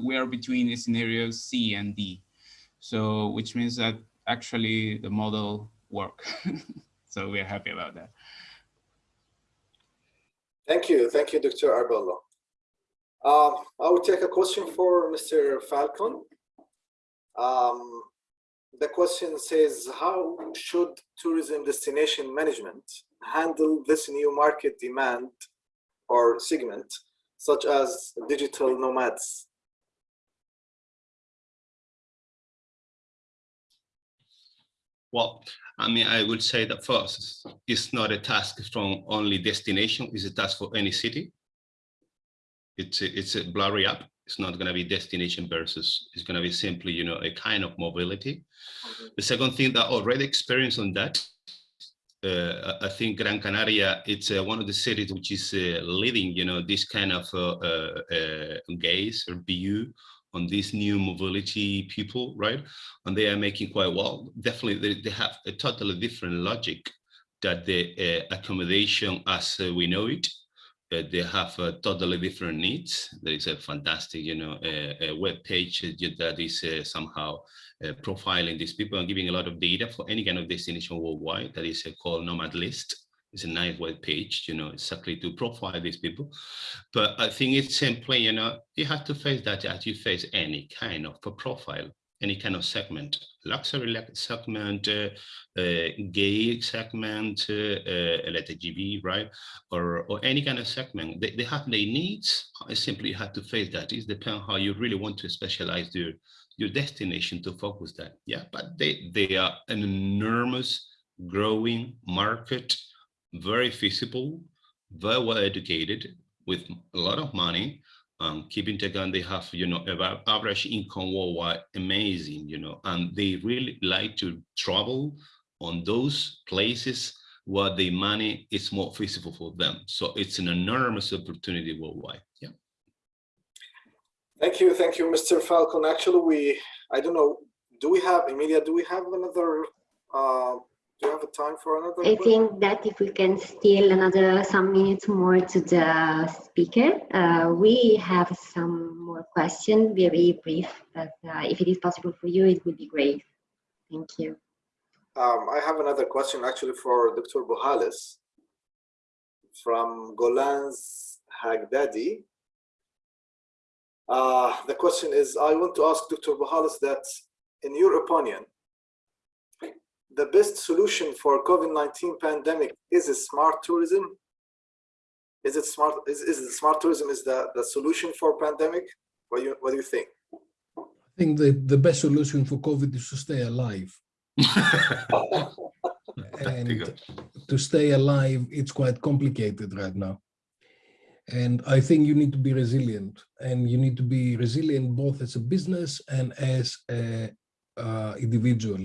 we are between scenario C and D. So, which means that actually the model work. so we're happy about that. Thank you. Thank you, Dr. Arbulú. Um, I will take a question for Mr. Falcon. Um, the question says, how should tourism destination management handle this new market demand or segment, such as digital nomads? Well, I mean, I would say that first, it's not a task from only destination, it's a task for any city it's a, it's a blurry up. It's not going to be destination versus, it's going to be simply, you know, a kind of mobility. Mm -hmm. The second thing that I already experienced on that uh, I think Gran Canaria, it's uh, one of the cities which is uh, leading, you know, this kind of uh, uh, gaze or view on these new mobility people, right? And they are making quite well. Definitely, they, they have a totally different logic that the accommodation as we know it uh, they have uh, totally different needs. There is a fantastic, you know, a, web page that is uh, somehow uh, profiling these people and giving a lot of data for any kind of destination worldwide. That is uh, called Nomad List. It's a nice web page, you know, exactly to profile these people. But I think it's simply, you know, you have to face that as you face any kind of profile any kind of segment, luxury segment, uh, uh, gay segment, uh, uh right? Or, or any kind of segment. They, they have their needs. I simply have to face that. It depends how you really want to specialize your, your destination to focus that. Yeah, but they, they are an enormous growing market, very feasible, very well educated, with a lot of money, um, keeping account they have, you know, average income worldwide, amazing, you know, and they really like to travel on those places where the money is more feasible for them. So it's an enormous opportunity worldwide. Yeah. Thank you. Thank you, Mr. Falcon. Actually, we, I don't know, do we have, Emilia, do we have another uh, do you have a time for another? I think that if we can steal another some minutes more to the speaker, uh, we have some more questions, very brief, but uh, if it is possible for you, it would be great. Thank you. Um, I have another question actually for Dr. Buhalis from Golan's Hagdadi. Uh, the question is, I want to ask Dr. Buhalis that in your opinion, the best solution for COVID-19 pandemic is a smart tourism? Is it smart? Is, is it smart tourism is the, the solution for pandemic? What do you what do you think? I think the, the best solution for COVID is to stay alive. and to stay alive, it's quite complicated right now. And I think you need to be resilient and you need to be resilient both as a business and as a uh, individual.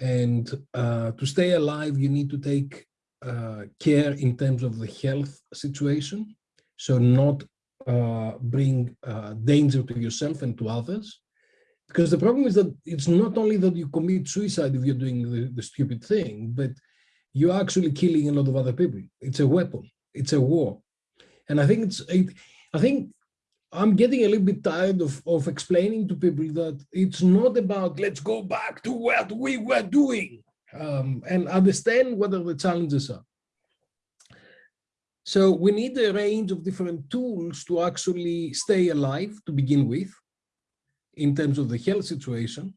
And uh, to stay alive, you need to take uh, care in terms of the health situation. So not uh, bring uh, danger to yourself and to others. Because the problem is that it's not only that you commit suicide if you're doing the, the stupid thing, but you're actually killing a lot of other people. It's a weapon. It's a war. And I think it's, it, I think I'm getting a little bit tired of, of explaining to people that it's not about let's go back to what we were doing um, and understand what are the challenges are. So we need a range of different tools to actually stay alive to begin with in terms of the health situation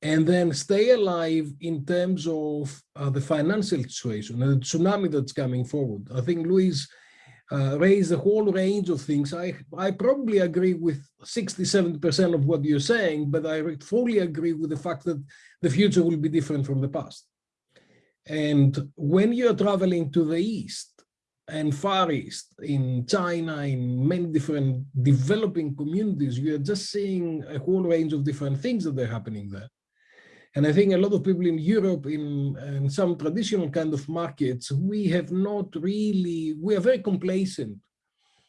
and then stay alive in terms of uh, the financial situation and the tsunami that's coming forward. I think Luis uh, raise a whole range of things. I, I probably agree with 60, 70% of what you're saying, but I fully agree with the fact that the future will be different from the past. And when you're traveling to the East and Far East, in China, in many different developing communities, you're just seeing a whole range of different things that are happening there. And I think a lot of people in Europe, in, in some traditional kind of markets, we have not really, we are very complacent.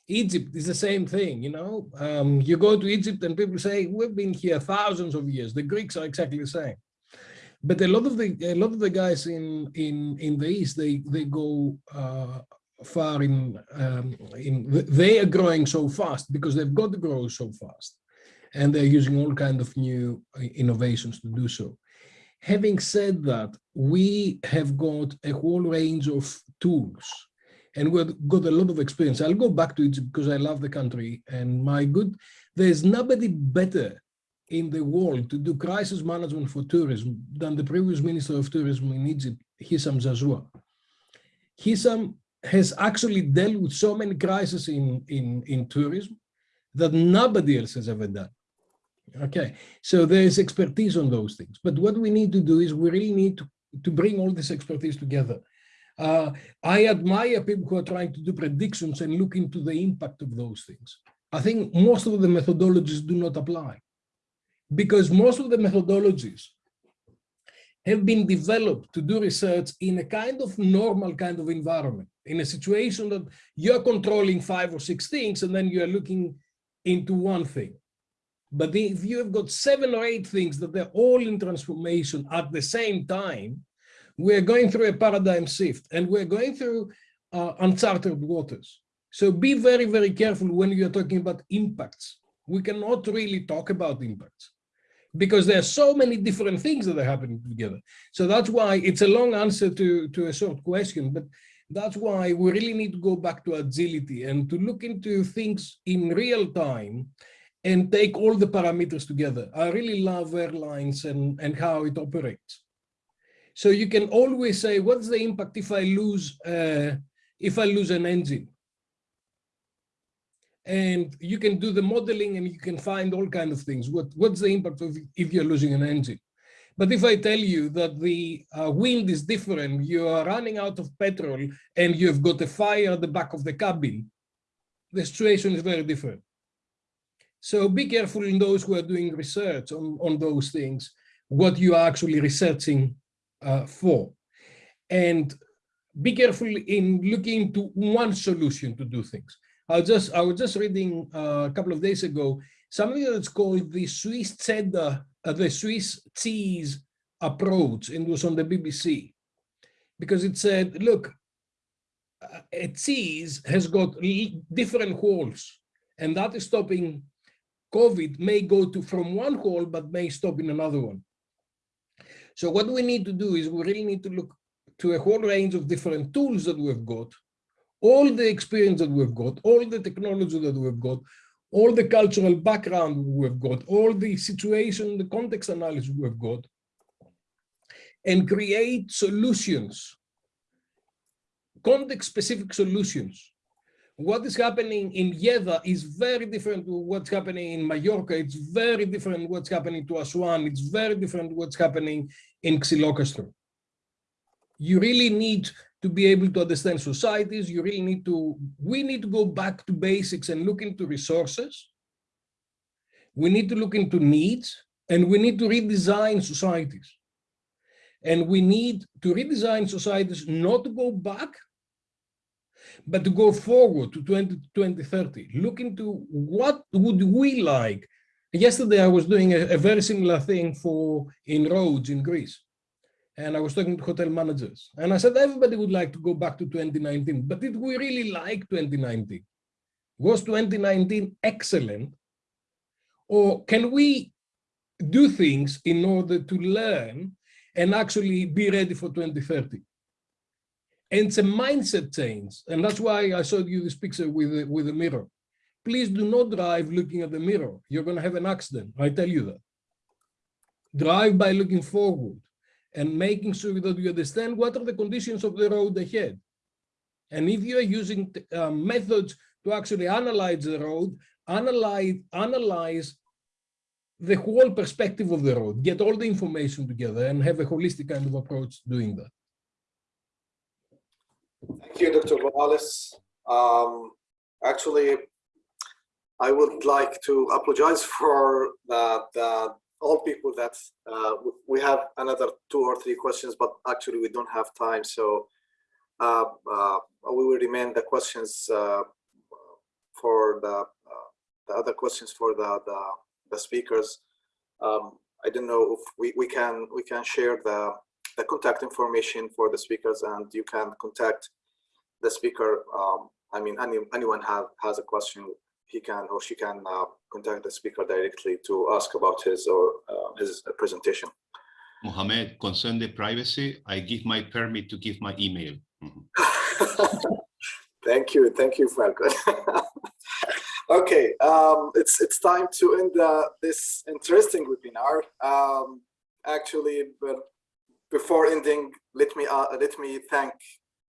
Egypt is the same thing, you know. Um, you go to Egypt and people say, we've been here thousands of years. The Greeks are exactly the same. But a lot of the a lot of the guys in in in the east they they go uh, far in um, in they are growing so fast because they've got to grow so fast, and they're using all kind of new uh, innovations to do so. Having said that, we have got a whole range of tools and we've got a lot of experience. I'll go back to it because I love the country and my good, there's nobody better in the world to do crisis management for tourism than the previous Minister of Tourism in Egypt, Hisham Zaazou. Hissam has actually dealt with so many crises in, in, in tourism that nobody else has ever done. Okay, so there is expertise on those things. But what we need to do is we really need to, to bring all this expertise together. Uh, I admire people who are trying to do predictions and look into the impact of those things. I think most of the methodologies do not apply because most of the methodologies have been developed to do research in a kind of normal kind of environment, in a situation that you're controlling five or six things and then you're looking into one thing. But if you have got seven or eight things that they're all in transformation at the same time, we're going through a paradigm shift and we're going through uh, uncharted waters. So be very, very careful when you're talking about impacts. We cannot really talk about impacts because there are so many different things that are happening together. So that's why it's a long answer to, to a short question, but that's why we really need to go back to agility and to look into things in real time and take all the parameters together. I really love airlines and, and how it operates. So you can always say, what's the impact if I lose uh, if I lose an engine? And you can do the modeling and you can find all kinds of things. What, what's the impact of if you're losing an engine? But if I tell you that the uh, wind is different, you are running out of petrol and you've got a fire at the back of the cabin, the situation is very different. So be careful in those who are doing research on, on those things, what you are actually researching uh, for. And be careful in looking into one solution to do things. I was just I was just reading uh, a couple of days ago something that's called the Swiss cheddar, uh, the Swiss cheese approach, and was on the BBC, because it said, look, a cheese has got different holes, and that is stopping COVID may go to from one hole, but may stop in another one. So what we need to do is we really need to look to a whole range of different tools that we've got, all the experience that we've got, all the technology that we've got, all the cultural background we've got, all the situation, the context analysis we've got, and create solutions, context-specific solutions. What is happening in Jeddah is very different to what's happening in Mallorca. It's very different what's happening to Aswan. It's very different what's happening in Xylokastro. You really need to be able to understand societies. You really need to, we need to go back to basics and look into resources. We need to look into needs and we need to redesign societies. And we need to redesign societies not to go back, but to go forward to 20, 2030, look into what would we like. Yesterday, I was doing a, a very similar thing for in Rhodes in Greece. And I was talking to hotel managers. And I said, everybody would like to go back to 2019, but did we really like 2019? Was 2019 excellent? Or can we do things in order to learn and actually be ready for 2030? And it's a mindset change. And that's why I showed you this picture with with a mirror. Please do not drive looking at the mirror. You're going to have an accident. I tell you that. Drive by looking forward and making sure that you understand what are the conditions of the road ahead. And if you are using uh, methods to actually analyze the road, analyze, analyze the whole perspective of the road, get all the information together and have a holistic kind of approach doing that. Thank you, Dr. Morales. Um, actually, I would like to apologize for the, the all people that uh, we have another two or three questions, but actually we don't have time. So uh, uh, we will remain the questions uh, for the, uh, the other questions for the, the, the speakers. Um, I don't know if we, we can we can share the the contact information for the speakers and you can contact the speaker. Um, I mean, any, anyone have, has a question, he can or she can uh, contact the speaker directly to ask about his or uh, his presentation. Mohamed, concern the privacy, I give my permit to give my email. Mm -hmm. thank you, thank you, Falcon. okay, um, it's it's time to end uh, this interesting webinar. Um, actually, but before ending, let me uh, let me thank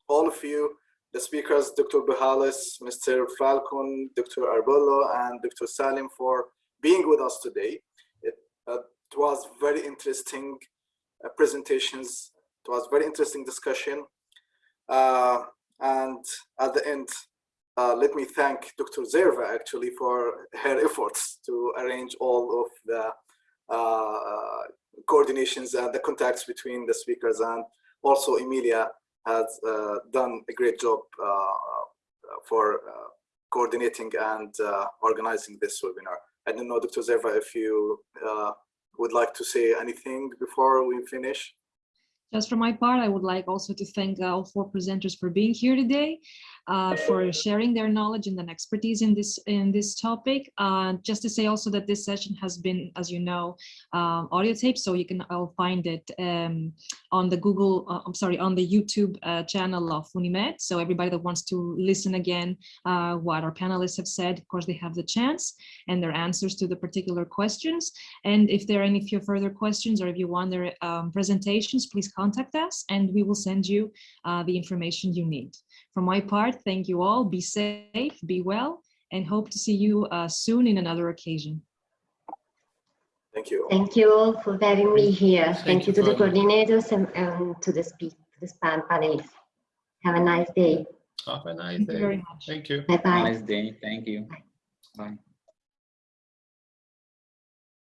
all of you, the speakers, Dr. Buhalis, Mr. Falcon, Dr. Arbulú, and Dr. Salim for being with us today. It, uh, it was very interesting uh, presentations. It was very interesting discussion. Uh, and at the end, uh, let me thank Dr. Zerva actually for her efforts to arrange all of the uh, coordinations and the contacts between the speakers and also Emilia has uh, done a great job uh, for uh, coordinating and organizing this webinar. I don't know, Dr. Zerva, if you would like to say anything before we finish. Just for my part, I would like also to thank all four presenters for being here today, uh, for sharing their knowledge and and expertise in this in this topic. Uh, just to say also that this session has been, as you know, um, audio so you can all find it um, on the Google, uh, I'm sorry, on the YouTube uh, channel of Unimed. So everybody that wants to listen again, uh, what our panelists have said, of course, they have the chance and their answers to the particular questions. And if there are any few further questions or if you want their um, presentations, please contact us and we will send you uh, the information you need. For my part, thank you all. Be safe, be well, and hope to see you uh, soon in another occasion. Thank you. Thank you all for having me here. Thank, Thank you you to the coordinators and, and to the speak, to the span panelists. Have a nice day. Have a nice Thank you day. very much. Thank you. Bye bye. Nice day. Thank you. Bye.